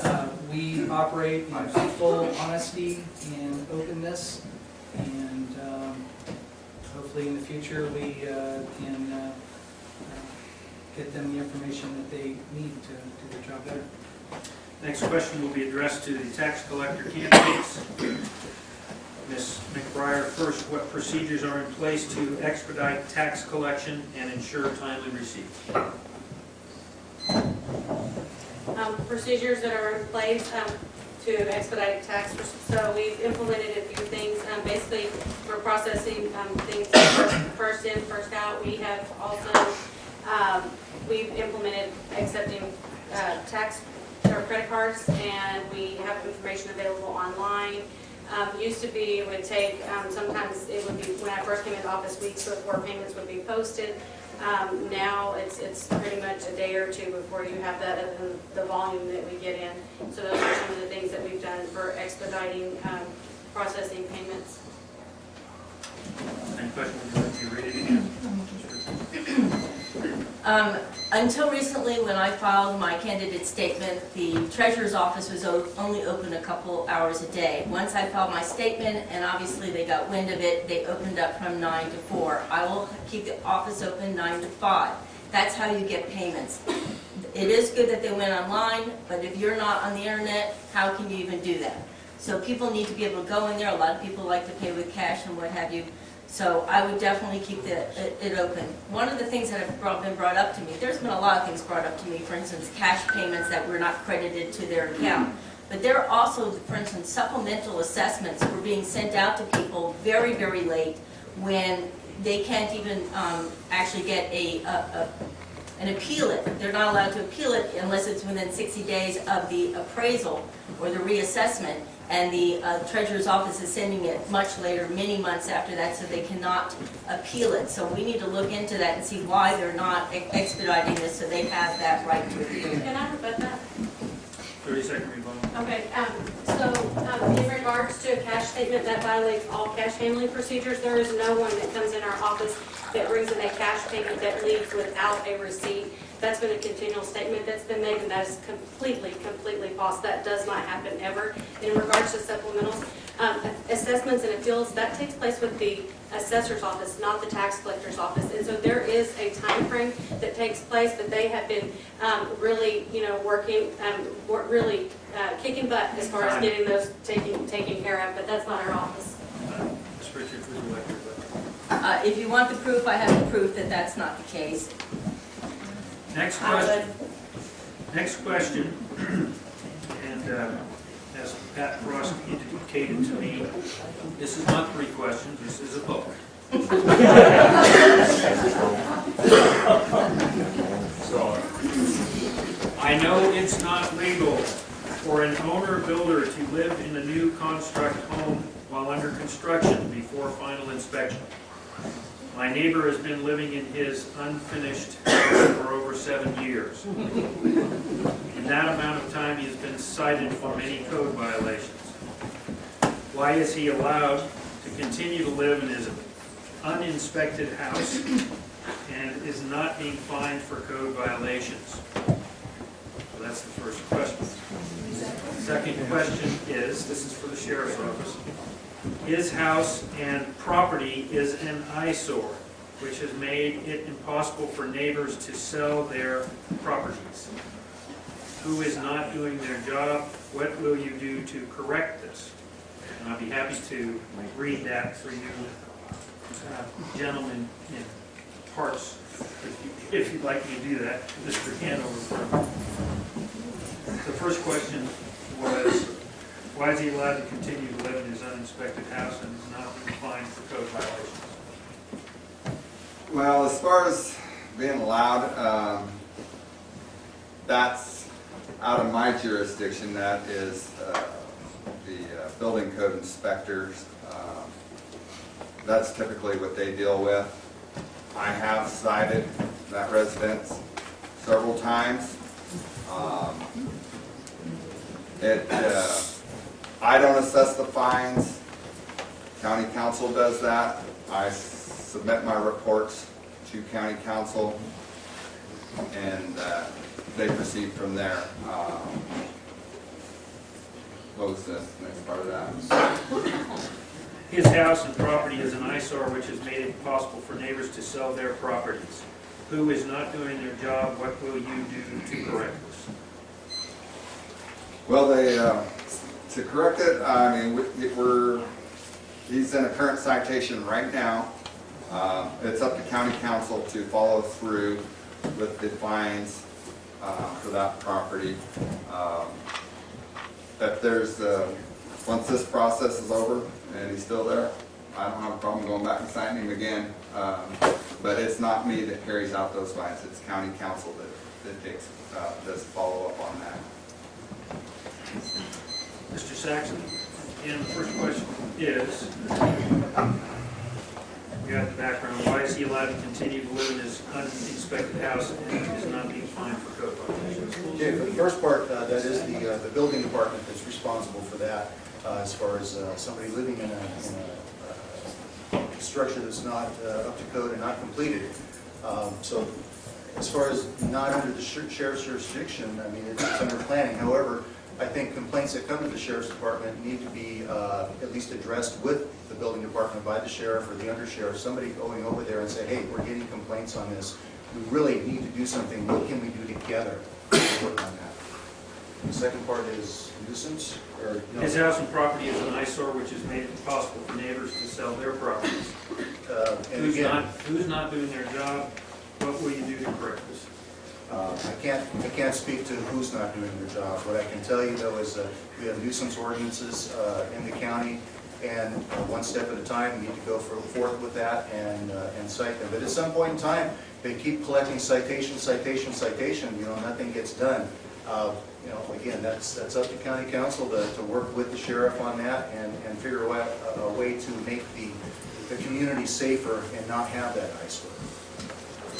Uh, We operate in full honesty and openness, and um, hopefully in the future, we uh, can uh, uh, get them the information that they need to do their job better. Next question will be addressed to the tax collector candidates. Ms. McBriar, first, what procedures are in place to expedite tax collection and ensure timely receipt? Um, procedures that are in place um, to expedite tax. So we've implemented a few things. Um, Basically, we're processing um, things first- in, first out. We have also, um, we've implemented accepting uh, tax or credit cards, and we have information available online. Um, Used to be, it would take, um, sometimes it would be, when I first came into office, weeks before payments would be posted. Um, Now, it's, it's pretty much a day or two before you have that, other than the volume that we get in. So those are some of the things that we've done for expediting um, processing payments. Any questions, would you read it again? Um, Until recently, when I filed my candidate statement, the treasurer's office was only open a couple hours a day. Once I filed my statement, and obviously they got wind of it, they opened up from nine to four. I will keep the office open nine to five. That's how you get payments. It is good that they went online, but if you're not on the internet, how can you even do that? So people need to be able to go in there, a lot of people like to pay with cash and what have you. So I would definitely keep the, it, it open. One of the things that have brought, been brought up to me, there's been a lot of things brought up to me, for instance, cash payments that were not credited to their account. But there are also, for instance, supplemental assessments were being sent out to people very, very late when they can't even, um, actually get a, a, a and appeal it. They're not allowed to appeal it unless it's within 60 days of the appraisal or the reassessment. And the uh, treasurer's office is sending it much later, many months after that, so they cannot appeal it. So we need to look into that and see why they're not ex- expediting this, so they have that right to appeal. Can I rebut that? Thirty second rebuttal. Okay, um, so, um, in regards to a cash statement, that violates all cash handling procedures. There is no one that comes in our office that brings in a cash payment that leaves without a receipt. That's been a continual statement that's been made, and that is completely, completely false. That does not happen ever. In regards to supplementals, um, assessments and appeals, that takes place with the assessor's office, not the tax collector's office. And so there is a time frame that takes place, but they have been um, really, you know, working, um, wor- really uh, kicking butt as far as getting those taken, taken care of, but that's not our office. Ms. Richards, would you like to rebut? Uh, If you want the proof, I have the proof that that's not the case. Next question, next question, and uh, as Pat Frost indicated to me, this is not three questions, this is a book. So, I know it's not legal for an owner builder to live in a new construct home while under construction before final inspection. My neighbor has been living in his unfinished house for over seven years. In that amount of time, he has been cited for many code violations. Why is he allowed to continue to live in his uninspected house and is not being fined for code violations? So that's the first question. Second question is, this is for the sheriff's office. His house and property is an eyesore, which has made it impossible for neighbors to sell their properties. Who is not doing their job? What will you do to correct this? And I'd be happy to read that for you uh, gentlemen in parts, if you- if you'd like me to do that. Mr. Hanover. The first question was, why is he allowed to continue to live in his uninspected house and not being fined for code violations? Well, as far as being allowed, um, that's out of my jurisdiction. That is uh, the uh, building code inspectors. Um, That's typically what they deal with. I have cited that residence several times. Um, It, uh, I don't assess the fines. County counsel does that. I submit my reports to county counsel, and uh, they proceed from there. Um, was the next part of that? His house and property is an eyesore which has made it impossible for neighbors to sell their properties. Who is not doing their job? What will you do to correct this? Well, they, uh, to correct it, I mean, we- we're, he's in a current citation right now. Uh, It's up to county counsel to follow through with the fines uh, for that property. Um, If there's, uh, once this process is over and he's still there, I don't have a problem going back and signing him again. Um, But it's not me that carries out those fines, it's county counsel that, that takes, uh, does follow up on that. Mr. Saxon, and the first question is, you have the background, why is he allowed to continue to live in his uninspected house and is not being fined for code violations? Okay, for the first part, uh, that is the, uh, the building department that's responsible for that, uh, as far as uh, somebody living in a, in a uh, structure that's not uh, up to code and not completed. Um, So as far as not under the sheriff's jurisdiction, I mean, it's under planning. However, I think complaints that come to the sheriff's department need to be uh, at least addressed with the building department by the sheriff or the undersheriff, somebody going over there and say, hey, we're getting complaints on this. We really need to do something. What can we do together to work on that? The second part is nuisance, or? no? His house and property is an eyesore which has made it impossible for neighbors to sell their properties. Uh, And Who's again, not, who's not doing their job? What will you do to correct this? Uh, I can't, I can't speak to who's not doing their job. What I can tell you though is that we have nuisance ordinances uh, in the county, and uh, one step at a time, we need to go for- forth with that and, uh, and cite them. But at some point in time, they keep collecting citation, citation, citation, you know, nothing gets done. Uh, You know, again, that's, that's up to county counsel to, to work with the sheriff on that and, and figure out a, a way to make the, the community safer and not have that eyesore.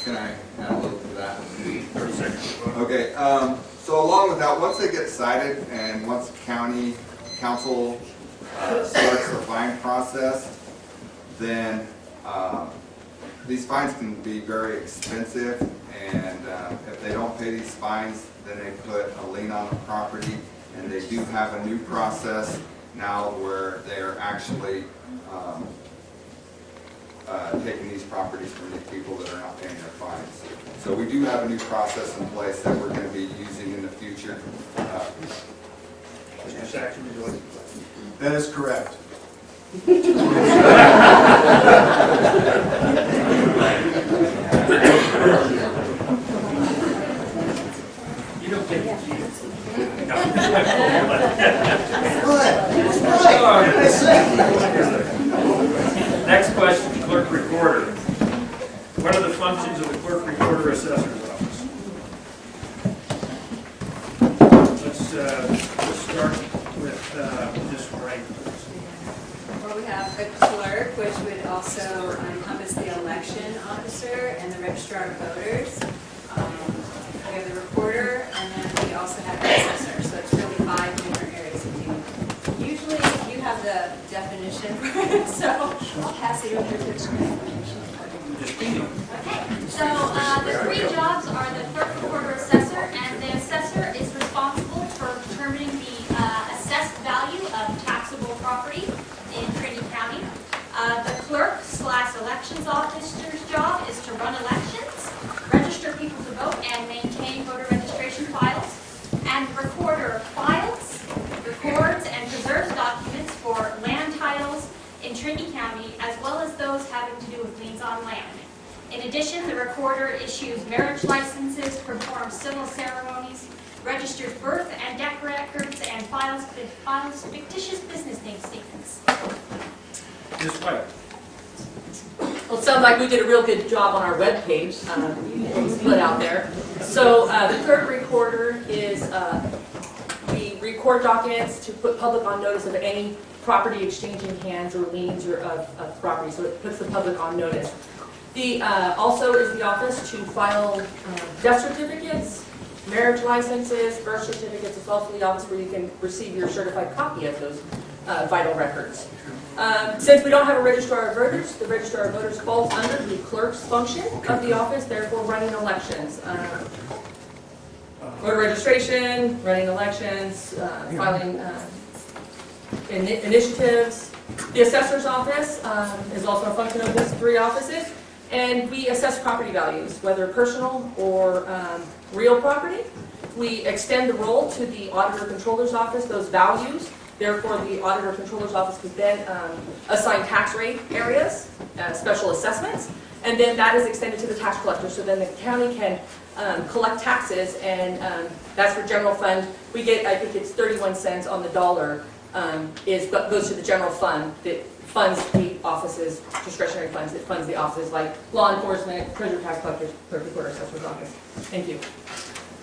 Can I add a little to that? Thirty seconds. Okay, um, so along with that, once they get cited and once county counsel uh, starts the fine process, then, um, these fines can be very expensive, and, uh, if they don't pay these fines, then they put a lien on the property, and they do have a new process now where they are actually, um, uh, taking these properties from the people that are not paying their fines. So we do have a new process in place that we're going to be using in the future. Uh, Mr. Saxon, would you like? That is correct. You don't get to keep it. Next question, clerk recorder. What are the functions of the clerk recorder assessor's office? Let's, uh, let's start with, uh, Ms. Wright. Well, we have the clerk, which would also encompass the election officer and the registrar of voters. Um, We have the recorder, and then we also have the assessor, so it's really five different areas of duty. Usually, you have the definition, so I'll pass it over to the Justine. Okay, so uh, the three jobs are the clerk, recorder, assessor, register's job is to run elections, register people to vote, and maintain voter registration files. And the recorder files, records, and preserves documents for land titles in Trinity County, as well as those having to do with liens on land. In addition, the recorder issues marriage licenses, performs civil ceremonies, registers birth and death records, and files, files fictitious business names sounds like we did a real good job on our webpage, uh, split out there. So uh, the clerk recorder is, uh, we record documents to put public on notice of any property exchanging hands or liens or of, of property, so it puts the public on notice. The, uh, also is the office to file uh, death certificates, marriage licenses, birth certificates. It's also the office where you can receive your certified copy of those uh, vital records. Um, Since we don't have a registrar of voters, the registrar of voters falls under the clerk's function of the office, therefore running elections. Um, Voter registration, running elections, uh, filing uh, ini- initiatives. The assessor's office um, is also a function of these three offices, and we assess property values, whether personal or um, real property. We extend the role to the auditor controller's office, those values. Therefore, the auditor controller's office could then um, assign tax rate areas, uh, special assessments, and then that is extended to the tax collector. So then the county can um, collect taxes, and um, that's for general fund. We get, I think it's 31 cents on the dollar, um, is, goes to the general fund that funds the offices, discretionary funds, that funds the offices like law enforcement, treasurer, tax collector, clerk recorder, assessor's office. Thank you.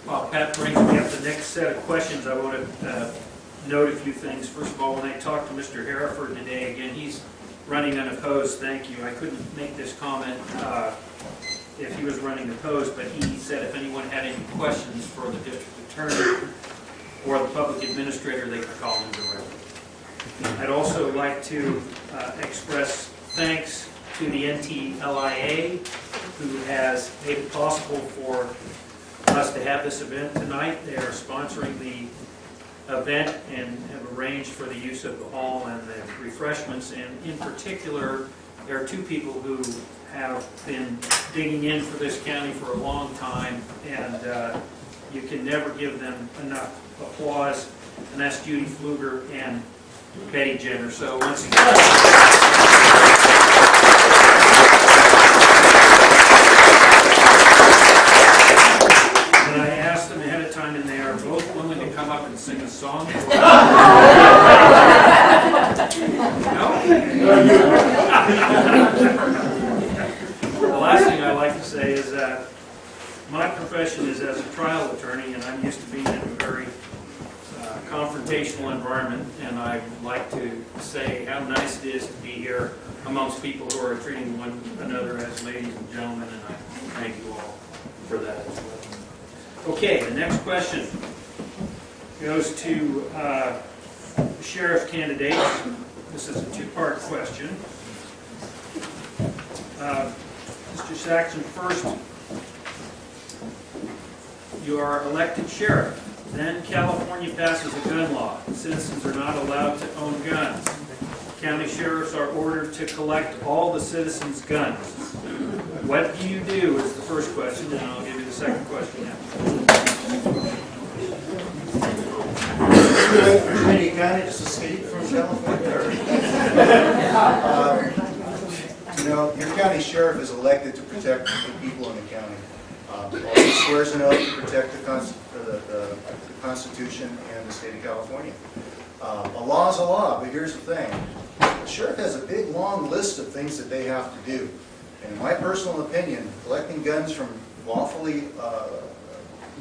While Pat brings me up the next set of questions, I want to uh, note a few things. First of all, when I talked to Mr. Heryford today, again, he's running unopposed, thank you. I couldn't make this comment uh, if he was running opposed, but he said if anyone had any questions for the district attorney or the public administrator, they could call him directly. I'd also like to uh, express thanks to the NTLIA, who has made it possible for us to have this event tonight. They are sponsoring the event and have arranged for the use of the hall and the refreshments. And in particular, there are two people who have been digging in for this county for a long time, and uh, you can never give them enough applause, and that's Judy Fluger and Betty Jenner. So once again, And I asked them ahead of time, and they are both willing to come up and sing a song. No? The last thing I'd like to say is that my profession is as a trial attorney, and I'm used to being in a very uh, confrontational environment, and I like to say how nice it is to be here amongst people who are treating one another as ladies and gentlemen, and I thank you all for that as well. Okay, the next question goes to uh, sheriff candidates. This is a two-part question. Uh, Mr. Saxon, first, you are elected sheriff. Then California passes a gun law. Citizens are not allowed to own guns. County sheriffs are ordered to collect all the citizens' guns. What do you do is the first question, and I'll give you the second question after. Trinity County just escaped from California? Uh, You know, your county sheriff is elected to protect the people in the county. Uh, He swears an oath to protect the the the- the Constitution and the state of California. Uh, A law is a law, but here's the thing. The sheriff has a big, long list of things that they have to do. And in my personal opinion, collecting guns from lawfully, uh,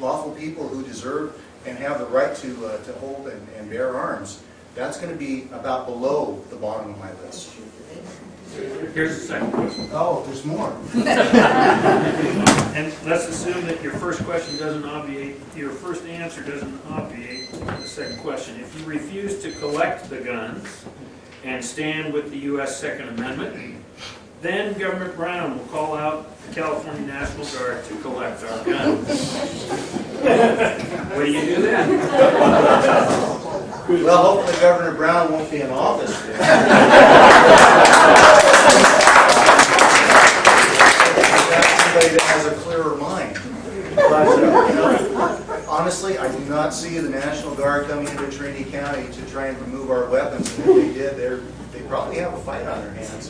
lawful people who deserve and have the right to, uh, to hold and and bear arms, that's going to be about below the bottom of my list. Here's the second question. Oh, there's more. And let's assume that your first question doesn't obviate, your first answer doesn't obviate the second question. If you refuse to collect the guns and stand with the U.S. Second Amendment, then Governor Brown will call out the California National Guard to collect our guns. What do you do then? Well, hopefully Governor Brown won't be in office somebody that has a clearer mind. Uh, honestly, I do not see the National Guard coming into Trinity County to try and remove our weapons, and if they did, they probably have a fight on their hands.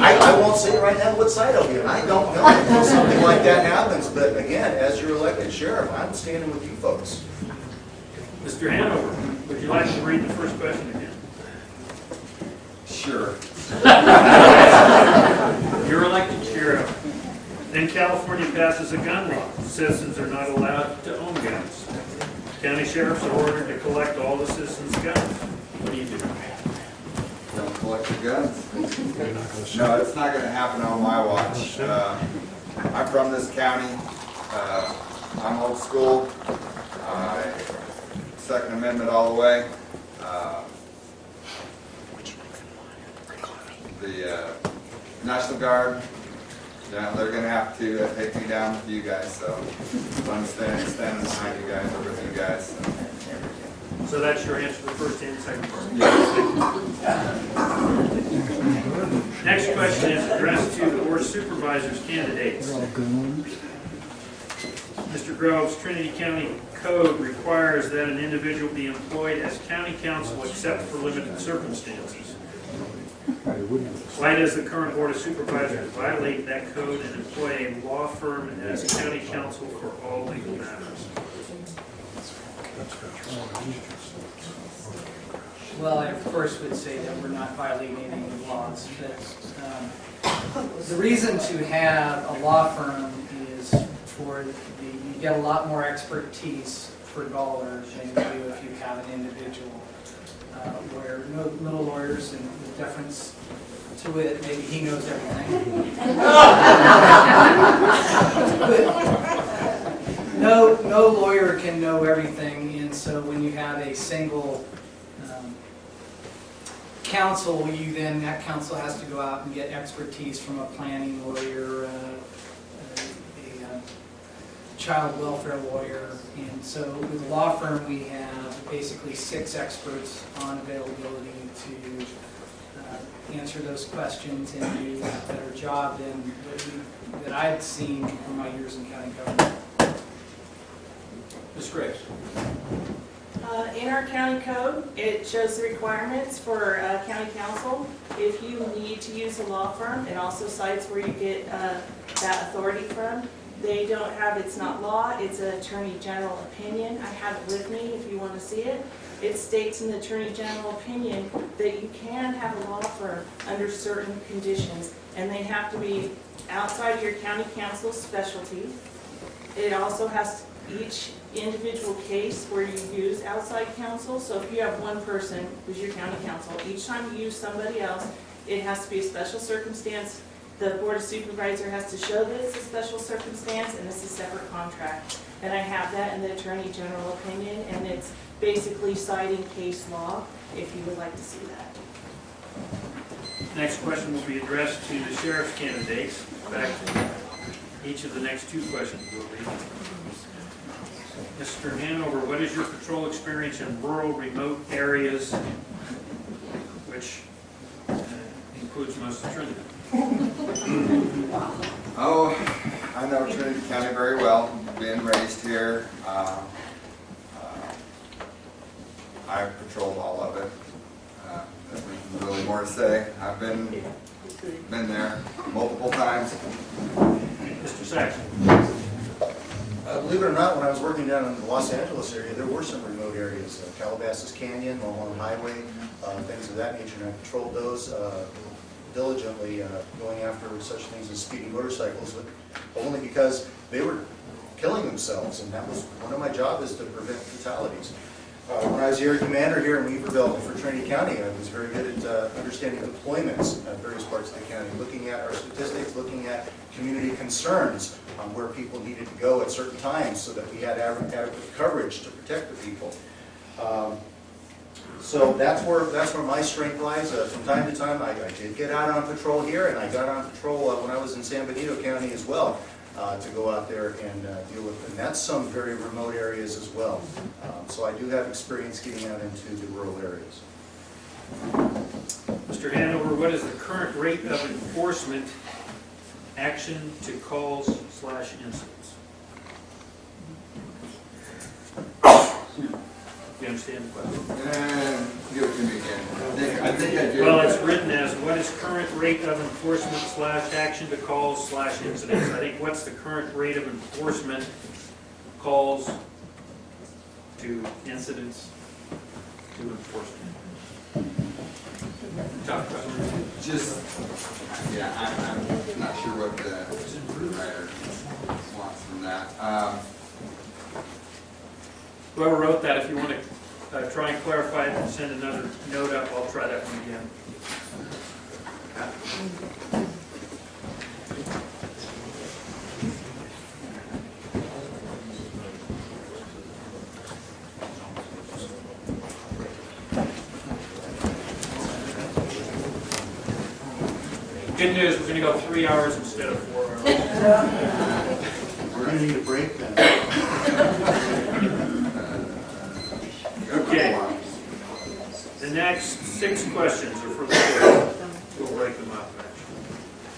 I, I won't say right now what side I'll be on, I don't know until something like that happens, but again, as your elected sheriff, I'm standing with you folks. Mr. Hanover, would you like to read the first question again? Sure. You're elected sheriff. Then California passes a gun law. Citizens are not allowed to own guns. County sheriffs are ordered to collect all the citizens' guns. What do you do? Don't collect your guns. No, it's not gonna happen on my watch. Uh, I'm from this county. Uh, I'm old school. I- Second Amendment all the way. Uh, The uh, National Guard, yeah, they're gonna have to uh, take me down with you guys, so I'm standing, standing behind you guys, or with you guys. so. So that's your answer to the first and second part. Next question is addressed to the board of supervisors candidates. Mr. Groves, Trinity County Code requires that an individual be employed as county counsel except for limited circumstances. Why does the current board of supervisors violate that code and employ a law firm as county counsel for all legal matters? Well, I first would say that we're not violating any laws, but um, the reason to have a law firm is for the, you get a lot more expertise per dollar than you do if you have an individual uh, lawyer. No little lawyers and the difference to it, maybe he knows everything. But No, no lawyer can know everything, and so when you have a single um, counsel, you then, that counsel has to go out and get expertise from a planning lawyer, uh, a uh, child welfare lawyer, and so with the law firm, we have basically six experts on availability to uh, answer those questions and do a better job than that I've seen in my years in county government. Ms. Graves? Uh, In our county code, it shows the requirements for uh, county counsel. If you need to use a law firm, it also cites where you get uh, that authority from. They don't have, it's not law, it's an attorney general opinion. I have it with me if you want to see it. It states in the attorney general opinion that you can have a law firm under certain conditions, and they have to be outside your county counsel's specialty. It also has each individual case where you use outside counsel, so if you have one person who's your county counsel, each time you use somebody else, it has to be a special circumstance. The board of supervisor has to show that it's a special circumstance and it's a separate contract. And I have that in the attorney general opinion, and it's basically citing case law, if you would like to see that. Next question will be addressed to the sheriff's candidates. In fact, each of the next two questions will be. Mr. Hanover, what is your patrol experience in rural, remote areas, which uh, includes most of Trinity? Oh, I know Trinity County very well, been raised here. Uh, uh, I've patrolled all of it. Uh, There's really more to say. I've been, been there multiple times. Mr. Saxon? Uh, Believe it or not, when I was working down in the Los Angeles area, there were some remote areas, uh, Calabasas Canyon, Mulholland Highway, uh, things of that nature, and I patrolled those uh, diligently, uh, going after such things as speeding motorcycles, but only because they were killing themselves, and that was, one of my job is to prevent fatalities. Uh, When I was area commander here in Weaverville for Trinity County, I was very good at uh, understanding deployments at various parts of the county, looking at our statistics, looking at community concerns on where people needed to go at certain times so that we had adequate adequate coverage to protect the people. Um, So that's where, that's where my strength lies. Uh, From time to time, I I did get out on patrol here, and I got on patrol uh, when I was in San Benito County as well, uh, to go out there and uh, deal with. them. that's some very remote areas as well. Um, so I do have experience getting out into the rural areas. Mr. Hanover, what is the current rate of enforcement action to calls slash incidents? You understand the question? And give it to me again. I think, I think I do. Well, it's written as, what is current rate of enforcement slash action to calls slash incidents? I think what's the current rate of enforcement calls to incidents to enforcement? Tough question. Just, yeah, I'm, I'm not sure what the writer wants from that. Um, Whoever wrote that, if you want to uh, try and clarify it and send another note up, I'll try that one again. Good news, we're going to go three hours instead of four hours. We're gonna need a break then. Okay. The next six questions are for the clerk. We'll break them up,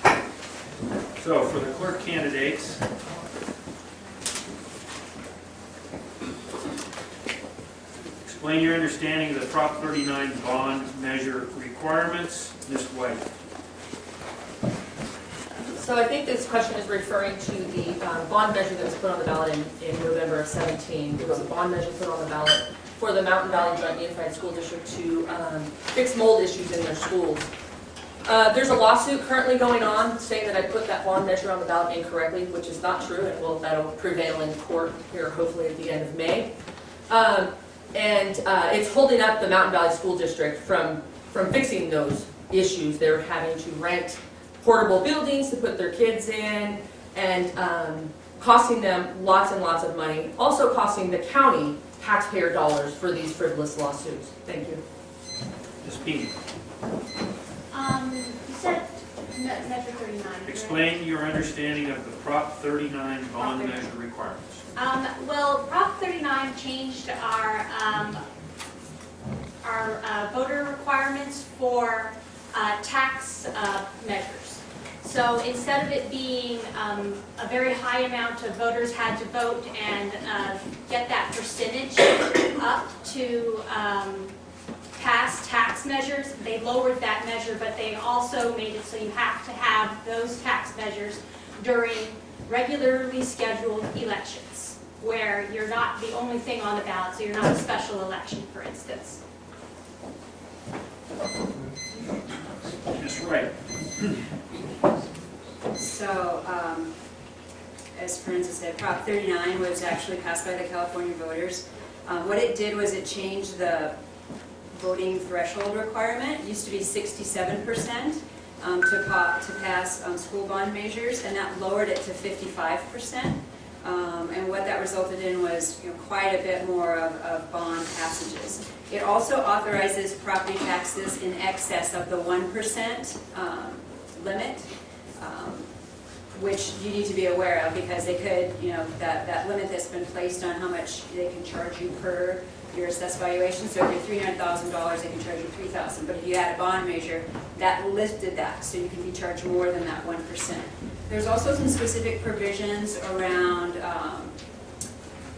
actually. So for the clerk candidates, explain your understanding of the Prop 39 bond measure requirements. Ms. White. So I think this question is referring to the um, bond measure that was put on the ballot in, in November of 17. There was a bond measure put on the ballot for the Mountain Valley Joint Unified School District to um, fix mold issues in their schools. Uh, There's a lawsuit currently going on saying that I put that bond measure on the ballot incorrectly, which is not true, and will, that'll prevail in court here hopefully at the end of May. Um, And uh, it's holding up the Mountain Valley School District from, from fixing those issues. They're having to rent portable buildings to put their kids in, and um, costing them lots and lots of money. Also costing the county taxpayer dollars for these frivolous lawsuits. Thank you. Ms. Peany. Um, you said me- measure thirty-nine. correct? Explain your understanding of the Prop 39 bond measure requirements. Um, well, Prop thirty-nine changed our, um, our uh, voter requirements for, uh, tax, uh, measures. So instead of it being, um, a very high amount of voters had to vote and, uh, get that percentage up to, um, pass tax measures, they lowered that measure, but they also made it so you have to have those tax measures during regularly scheduled elections, where you're not the only thing on the ballot, so you're not a special election, for instance. Ms. Wright. So, um, as Francis said, Prop 39 was actually passed by the California voters. Um, What it did was it changed the voting threshold requirement. It used to be 67% um, to to pass um, school bond measures, and that lowered it to 55%. Um, And what that resulted in was, you know, quite a bit more of of bond passages. It also authorizes property taxes in excess of the 1% um, limit um, which you need to be aware of, because they could, you know, that, that limit that's been placed on how much they can charge you per your assessed valuation, so if you're three hundred thousand dollars, they can charge you three thousand, but if you add a bond measure, that lifted that, so you can be charged more than that one percent. There's also some specific provisions around, um,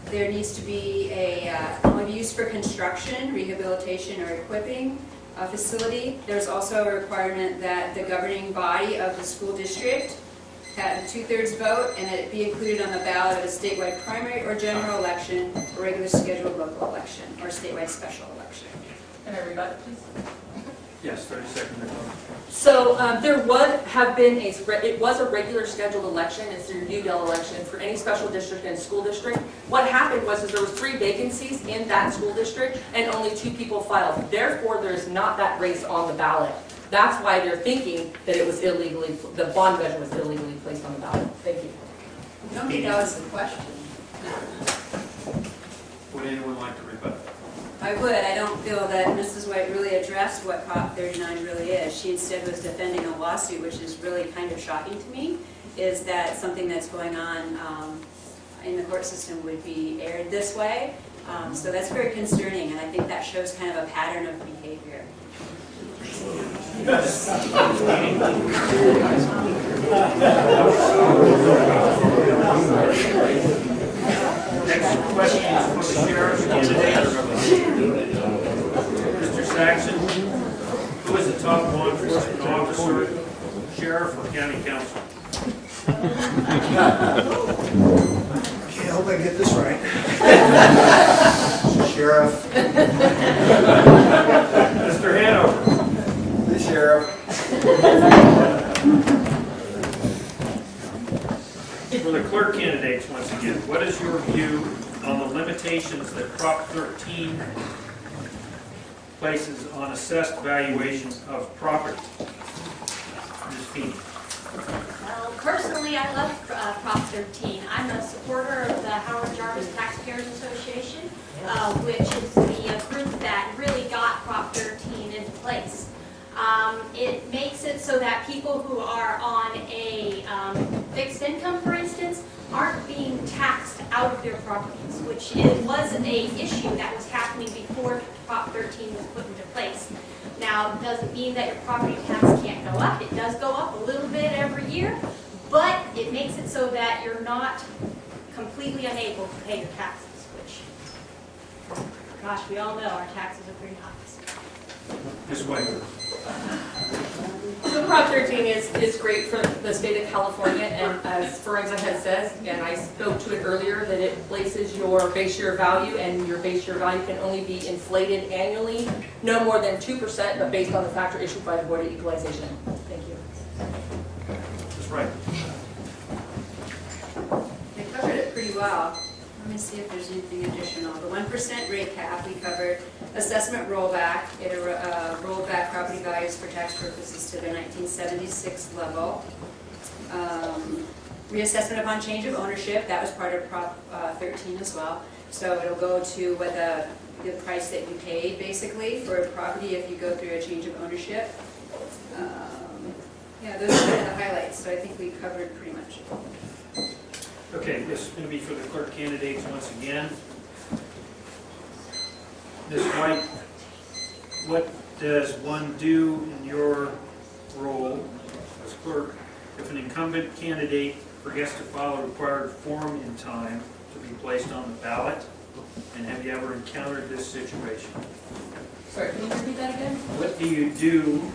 there needs to be a, uh, used for construction, rehabilitation, or equipping a facility. There's also a requirement that the governing body of the school district have a two-thirds vote and that it be included on the ballot of a statewide primary or general election, or regular scheduled local election, or statewide special election. Can rebut, please? Yes, 30 seconds. So um, there would have been a, it was a regular scheduled election, it's your UDEL election for any special district and school district. What happened was is there was three vacancies in that school district and only two people filed. Therefore, there's not that race on the ballot. That's why they're thinking that it was illegally, the bond measure was illegally placed on the ballot. Thank you. I don't think that was the question. Would anyone like to rebut? I would, I don't feel that Mrs. White really addressed what Prop 39 really is. She instead was defending a lawsuit, which is really kind of shocking to me, is that something that's going on um, in the court system would be aired this way. Um, So that's very concerning, and I think that shows kind of a pattern of behavior. Next Next question is for the sheriff's candidate. Mr. Saxon, who is the top law enforcement officer, sheriff or county counsel? Okay, I hope I get this right. Sheriff, Mr. Hanover? The sheriff, For the clerk candidates, once again, what is your view on the limitations that Prop 13 places on assessed valuation of property? Ms. Feeney? Well, personally, I love uh, Prop 13. I'm a supporter of the Howard Jarvis Taxpayers Association, uh, which is the group that really got Prop 13 into place. Um, It makes it so that people who are on a um, fixed income, for instance, aren't being taxed out of their properties, which was an issue that was happening before Prop 13 was put into place. Now, it doesn't mean that your property tax can't go up. It does go up a little bit every year, but it makes it so that you're not completely unable to pay your taxes, which, gosh, we all know our taxes are pretty high. Ms. White? So Prop 13 is, is great for the state of California, and as Forenza had says, and I spoke to it earlier, that it places your base year value, and your base year value can only be inflated annually, no more than 2%, but based on the factor issued by the Board of Equalization. Thank you. That's right. They covered it pretty well. Me see if there's anything additional. The one percent rate cap, we covered. Assessment rollback, it uh, rolled back property values for tax purposes to nineteen seventy-six level. Um, Reassessment upon change of ownership, that was part of Prop uh, thirteen as well. So it'll go to what the, the price that you paid, basically, for a property if you go through a change of ownership. Um, Yeah, those are the highlights, so I think we covered pretty much. Okay, this is going to be for the clerk candidates once again. Ms. White, what does one do in your role as clerk if an incumbent candidate forgets to file a required form in time to be placed on the ballot? And have you ever encountered this situation? Sorry, can you repeat that again? What do you do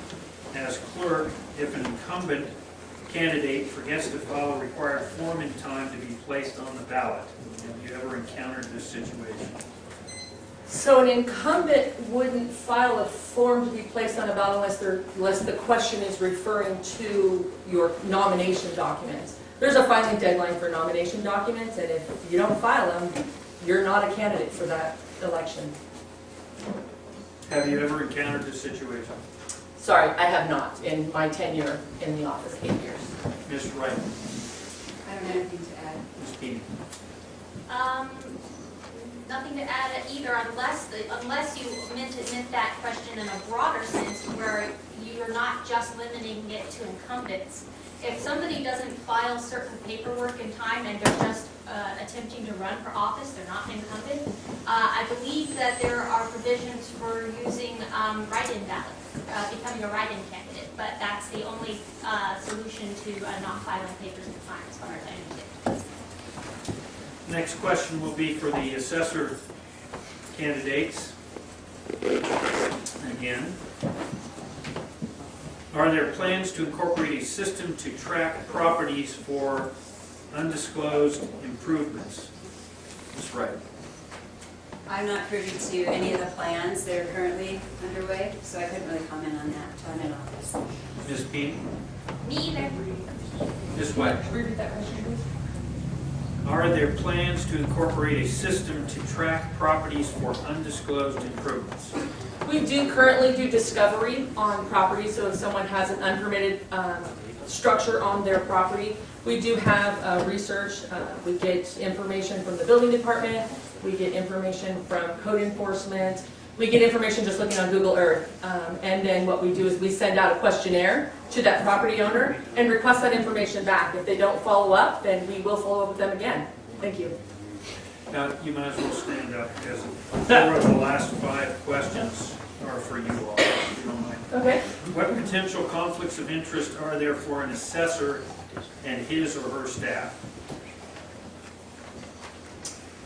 as clerk if an incumbent candidate forgets to file a required form in time to be placed on the ballot? Have you ever encountered this situation? So an incumbent wouldn't file a form to be placed on a ballot unless unless the question is referring to your nomination documents. There's a filing deadline for nomination documents, and if you don't file them, you're not a candidate for that election. Have you ever encountered this situation? Sorry, I have not in my tenure in the office, eight years. Ms. Wright, I don't have anything to add. Ms. Keeney? Um, nothing to add either unless, the- unless you meant to meant that question in a broader sense where you're not just limiting it to incumbents. If somebody doesn't file certain paperwork in time and they're just uh, attempting to run for office, they're not an incumbent, uh, I believe that there are provisions for using um, write-in ballots, uh, becoming a write-in candidate, but that's the only uh, solution to uh, not filing papers time, as far as I understand. Next question will be for the assessor candidates. Again. Are there plans to incorporate a system to track properties for undisclosed improvements? Ms. Wright? I'm not privy to any of the plans that are currently underway, so I couldn't really comment on that until I'm in office. Ms. Keeney? Me either. Ms. White? Repeat that question, please. Are there plans to incorporate a system to track properties for undisclosed improvements? We do currently do discovery on property, so if someone has an unpermitted um, structure on their property, we do have uh, research, uh, we get information from the building department, we get information from code enforcement, we get information just looking on Google Earth. Um, And then what we do is we send out a questionnaire to that property owner and request that information back. If they don't follow up, then we will follow up with them again. Thank you. Now, you might as well stand up, because four of the last five questions are for you all, if you don't mind. Okay. What potential conflicts of interest are there for an assessor and his or her staff?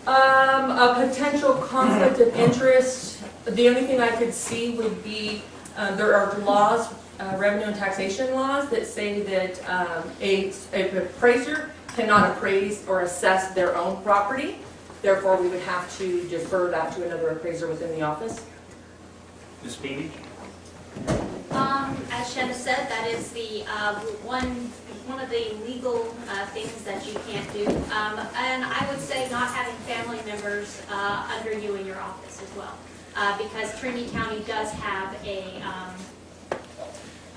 Um, a potential conflict of interest, the only thing I could see would be, uh, there are laws, uh, revenue and taxation laws that say that, um, a, a appraiser cannot appraise or assess their own property. Therefore, we would have to defer that to another appraiser within the office. Ms. Beatty? Um, as Shanna said, that is the, uh, one, one of the legal, uh, things that you can't do. Um, and I would say not having family members, uh, under you in your office as well. Uh, because Trinity County does have a, um,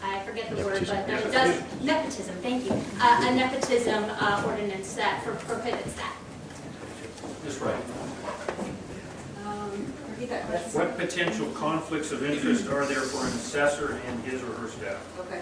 I forget the word, but it does, nepotism, thank you. Uh, a nepotism, uh, ordinance that prohibits that. Ms. Wright? Repeat that question. What potential conflicts of interest are there for an assessor and his or her staff? Okay.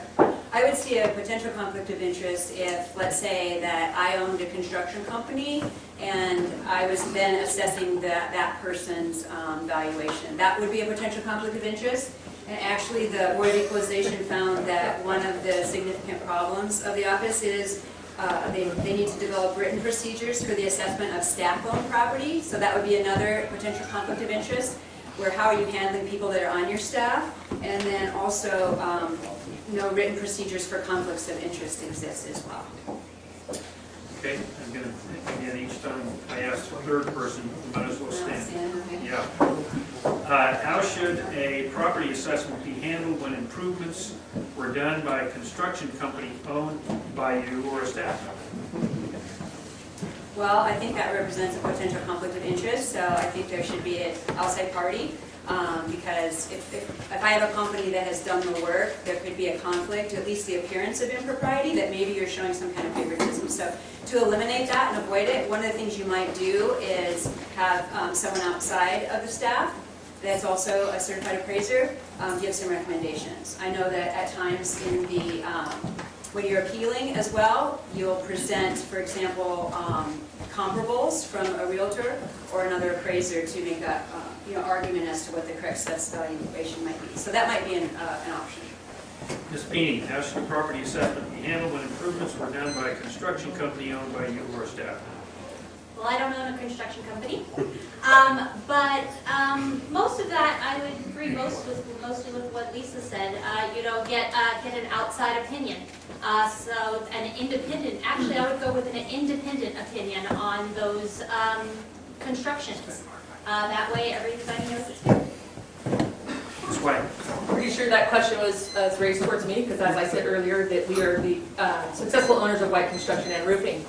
I would see a potential conflict of interest if, let's say, that I owned a construction company and I was then assessing that, that person's um, valuation. That would be a potential conflict of interest. And actually, the Board of Equalization found that one of the significant problems of the office is uh, they, they need to develop written procedures for the assessment of staff-owned property. So that would be another potential conflict of interest, where how are you handling people that are on your staff? And then also, um, no written procedures for conflicts of interest exist as well. Okay, I'm gonna, again, each time I ask the third person, you might as well stand. Stand. Yeah. Uh, How should a property assessment be handled when improvements were done by a construction company owned by you or a staff member? Well, I think that represents a potential conflict of interest, so I think there should be an outside party. Um, Because if, if if I have a company that has done the work, there could be a conflict, at least the appearance of impropriety, that maybe you're showing some kind of favoritism. So to eliminate that and avoid it, one of the things you might do is have um, someone outside of the staff that's also a certified appraiser um, give some recommendations. I know that at times in the, um, when you're appealing as well, you'll present, for example, um, comparables from a realtor or another appraiser to make a, uh, you know, argument as to what the correct assessed valuation might be. So that might be an, uh, an option. Ms. Should a property assessment be handled when improvements were done by a construction company owned by you or staff? Well, I don't own a construction company, um, but um, most of that, I would agree most with, mostly with what Lisa said. Uh, You know, get, uh, get an outside opinion. Uh, So an independent, actually, I would go with an independent opinion on those um, constructions. Uh, That way, everybody knows it's fair. Ms. White? Pretty sure that question was uh, raised towards me, because as I said earlier, that we are the uh, successful owners of White Construction and Roofing.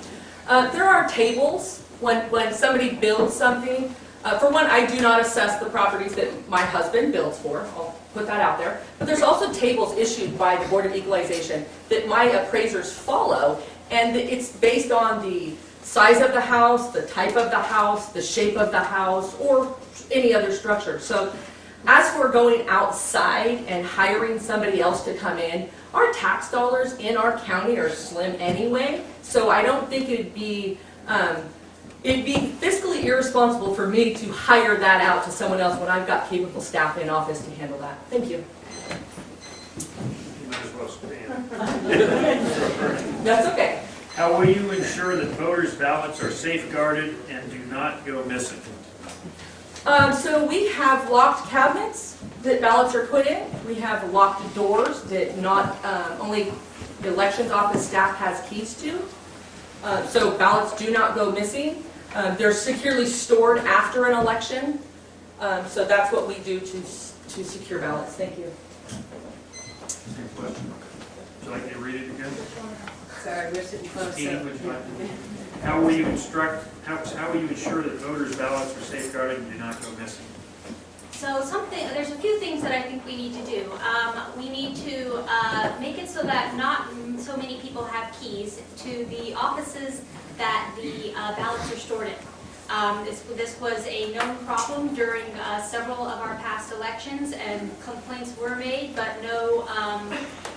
Uh, There are tables when, when somebody builds something. Uh, For one, I do not assess the properties that my husband builds for, I'll put that out there. But there's also tables issued by the Board of Equalization that my appraisers follow, and it's based on the size of the house, the type of the house, the shape of the house, or any other structure. So as for going outside and hiring somebody else to come in, our tax dollars in our county are slim anyway, so I don't think it'd be, um, it'd be fiscally irresponsible for me to hire that out to someone else when I've got capable staff in office to handle that. Thank you. You might as well stand. That's okay. How will you ensure that voters' ballots are safeguarded and do not go missing? Um, so we have locked cabinets that ballots are put in. We have locked doors that not, um, only the elections office staff has keys to. Uh, so ballots do not go missing. Um, they're securely stored after an election. Um, so that's what we do to, to secure ballots. Thank you. Same question. Would you like me to read it again? Sorry, we're sitting close. so- would you like to- How will you instruct, how, how will you ensure that voters' ballots are safeguarded and do not go missing? So something, there's a few things that I think we need to do. Um, we need to, uh, make it so that not so many people have keys to the offices that the uh, ballots are stored in. Um, this, this was a known problem during, uh, several of our past elections, and complaints were made, but no, um,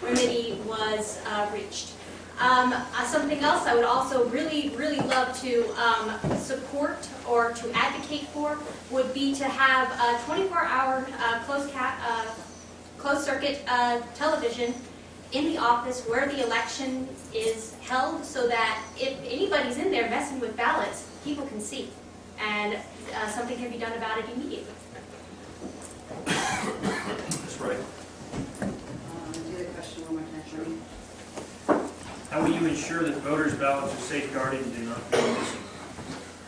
remedy was, uh, reached. Um, uh, Something else I would also really, really love to um, support or to advocate for would be to have a 24-hour closed, uh, closed circuit uh, television in the office where the election is held so that if anybody's in there messing with ballots, people can see. and uh, something can be done about it immediately. That's right. Um, Do the question one more time for me. How will you ensure that voters' ballots are safeguarded and do not go missing?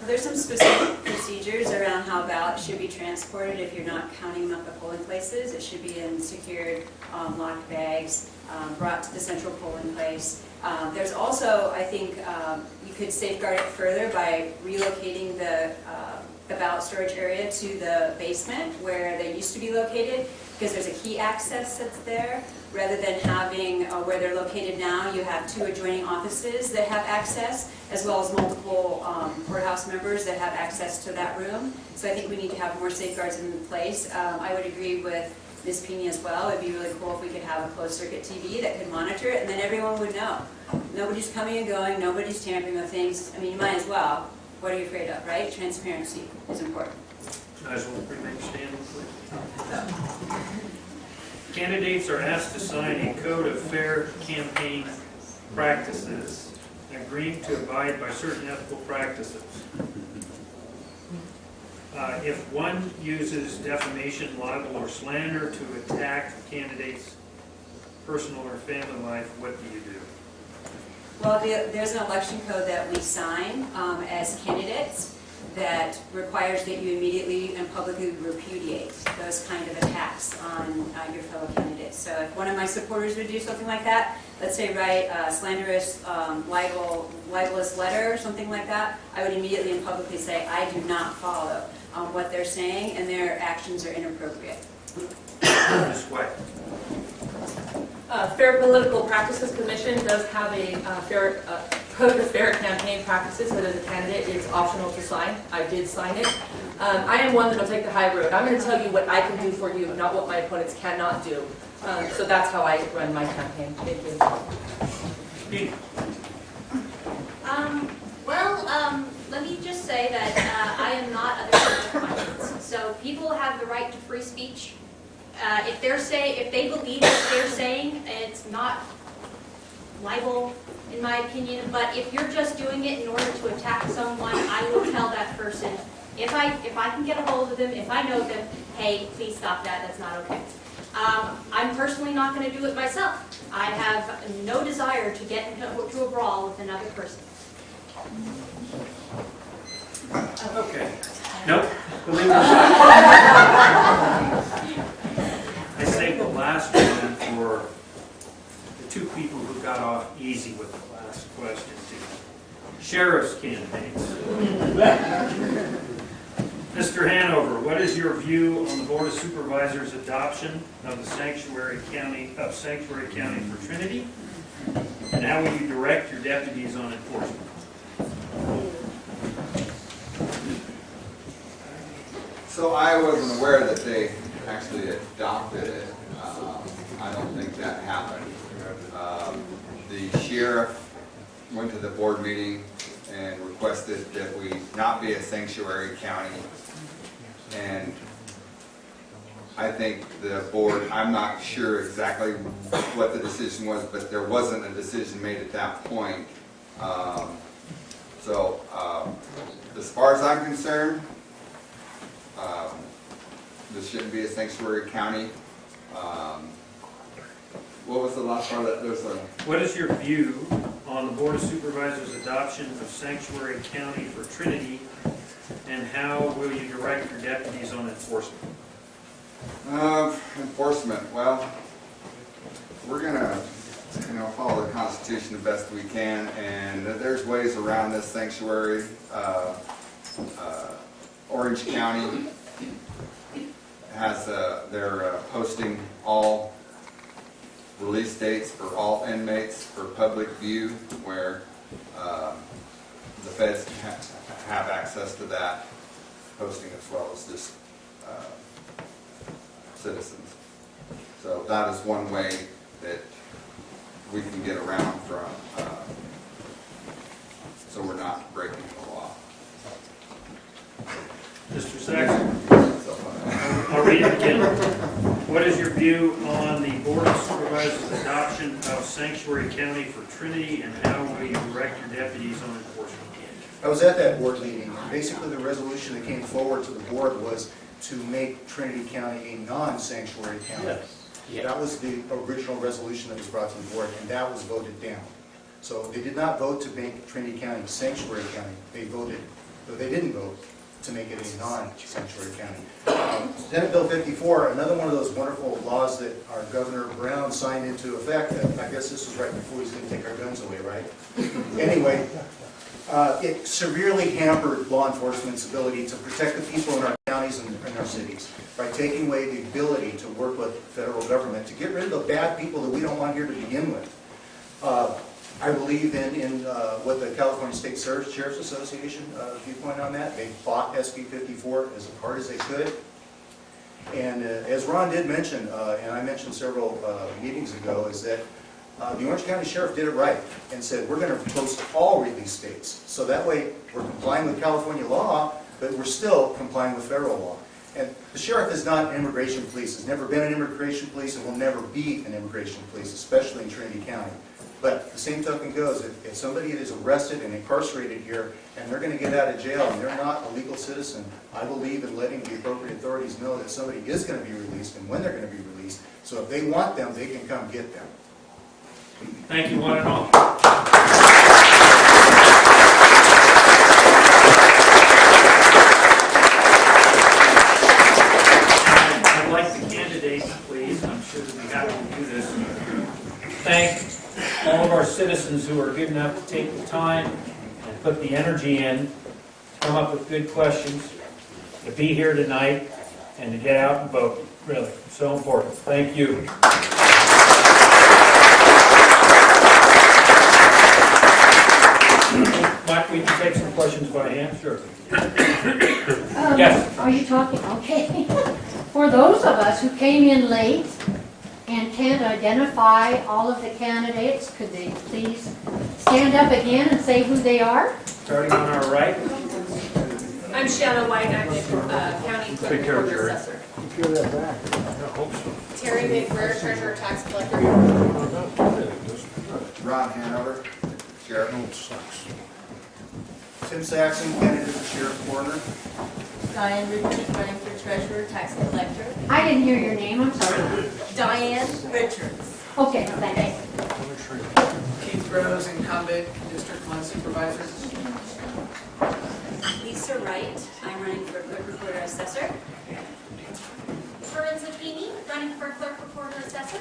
There's some specific procedures around how ballots should be transported if you're not counting them up at polling places. It should be in secured, um, locked bags, um, brought to the central polling place. Um, There's also, I think, um, you could safeguard it further by relocating the uh, ballot storage area to the basement where they used to be located, because there's a key access that's there. Rather than having, uh, where they're located now, you have two adjoining offices that have access, as well as multiple um, courthouse members that have access to that room. So I think we need to have more safeguards in place. Um, I would agree with Ms. Pena as well. It'd be really cool if we could have a closed circuit TV that could monitor it, and then everyone would know. Nobody's coming and going, nobody's tampering with things. I mean, you might as well. What are you afraid of, right? Transparency is important. Candidates are asked to sign a code of fair campaign practices, agreeing to abide by certain ethical practices. Uh, If one uses defamation, libel, or slander to attack the candidate's personal or family life, what do you do? Well, the- there's an election code that we sign um, as candidates that requires that you immediately and publicly repudiate those kind of attacks on uh, your fellow candidates. So if one of my supporters would do something like that, let's say write a slanderous, um, libel, libelous letter or something like that, I would immediately and publicly say, I do not follow um, what they're saying and their actions are inappropriate. Ms. White? Uh, Fair Political Practices Commission does have a uh, fair, uh, code of fair campaign practices that as a candidate is optional to sign. I did sign it. Um, I am one that'll take the high road. I'm going to tell you what I can do for you, not what my opponents cannot do. Um, So that's how I run my campaign. Thank you. Pete? Um, well, um, let me just say that, uh, I am not other people's conscience. So people have the right to free speech. Uh, if they're say, if they believe what they're saying, it's not libel, in my opinion, but if you're just doing it in order to attack someone, I will tell that person, if I, if I can get a hold of them, if I know them, hey, please stop that, that's not okay. Um, I'm personally not gonna do it myself. I have no desire to get into a brawl with another person. Okay. Nope. Believe it or not. I saved the last one for the two people who got off easy with the last question, too. Sheriff's candidates. Mr. Hanover, what is your view on the Board of Supervisors' adoption of the sanctuary county, of sanctuary county for Trinity? And how will you direct your deputies on enforcement? So I wasn't aware that they actually adopted it. Um, I don't think that happened. Um, The sheriff went to the board meeting and requested that we not be a sanctuary county. And I think the board, I'm not sure exactly what the decision was, but there wasn't a decision made at that point. Um, So, um, as far as I'm concerned, um, This shouldn't be a sanctuary county. Um, What was the last part of that? There's a, What is your view on the Board of Supervisors' adoption of Sanctuary County for Trinity, and how will you direct your deputies on enforcement? uh, enforcement, well, we're gonna, you know, follow the Constitution the best we can, and there's ways around this sanctuary. Uh, uh, Orange County has, uh, they're uh, posting all release dates for all inmates for public view, where um, the feds ha- have access to that posting as well as just uh, citizens. So that is one way that we can get around from, uh, so we're not breaking the law. Mr. Saxon, So, uh, I'll read it again. What is your view on the Board of Supervisors' adoption of Sanctuary County for Trinity, and how will you direct your deputies on enforcement? I was at that board meeting, basically the resolution that came forward to the board was to make Trinity County a non-sanctuary county. That was the original resolution that was brought to the board, and that was voted down. So they did not vote to make Trinity County sanctuary county. They voted, but they didn't vote to make it a non-sanctuary county. Um, Senate Bill 54, another one of those wonderful laws that our Governor Brown signed into effect. I guess this was right before he's going to take our guns away, right? Anyway, uh, it severely hampered law enforcement's ability to protect the people in our counties and in our cities by taking away the ability to work with federal government to get rid of the bad people that we don't want here to begin with. Uh, I believe in, in uh, what the California State Sheriff's Association uh, viewpoint on that. They fought SB 54 as hard as they could. And uh, as Ron did mention, uh, and I mentioned several uh, meetings ago, is that uh, the Orange County Sheriff did it right and said, we're going to post all release dates. So that way, we're complying with California law, but we're still complying with federal law. And the sheriff is not an immigration police, has never been an immigration police, and will never be an immigration police, especially in Trinity County. But the same token goes, if, if somebody is arrested and incarcerated here, and they're gonna get out of jail, and they're not a legal citizen, I believe in letting the appropriate authorities know that somebody is gonna be released and when they're gonna be released. So if they want them, they can come get them. Thank you, one and all. I'd like the candidates, please, I'm sure that we have to do this. Thank all of our citizens who are good enough to take the time and put the energy in, to come up with good questions, to be here tonight, and to get out and vote, really, so important. Thank you. Mike, we can take some questions by hand, sure. Um, Yes. Are you talking, okay. For those of us who came in late and can't identify all of the candidates, could they please stand up again and say who they are? Starting on our right, I'm Shanna White, I'm the uh, county clerk Take care of Jerry. assessor. Terry McBrayer, treasurer, tax collector. Ron Hanover, Sheriff. Tim Saxon, candidate for sheriff coroner. Diane Richards, running for treasurer, tax collector. I didn't hear your name, I'm sorry. Diane Richards. Okay, thanks. Keith Rose, incumbent, District One Supervisor. Lisa Wright, I'm running for clerk recorder assessor. Corinne Zucchini, running for clerk recorder assessor.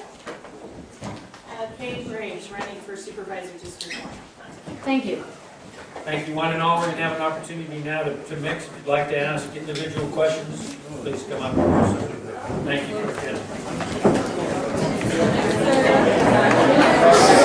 Uh, Kay Graves, running for supervisor district one. Thank you. Thank you, one and all. We're going to have an opportunity now to, to mix. If you'd like to ask individual questions, please come up. Thank you.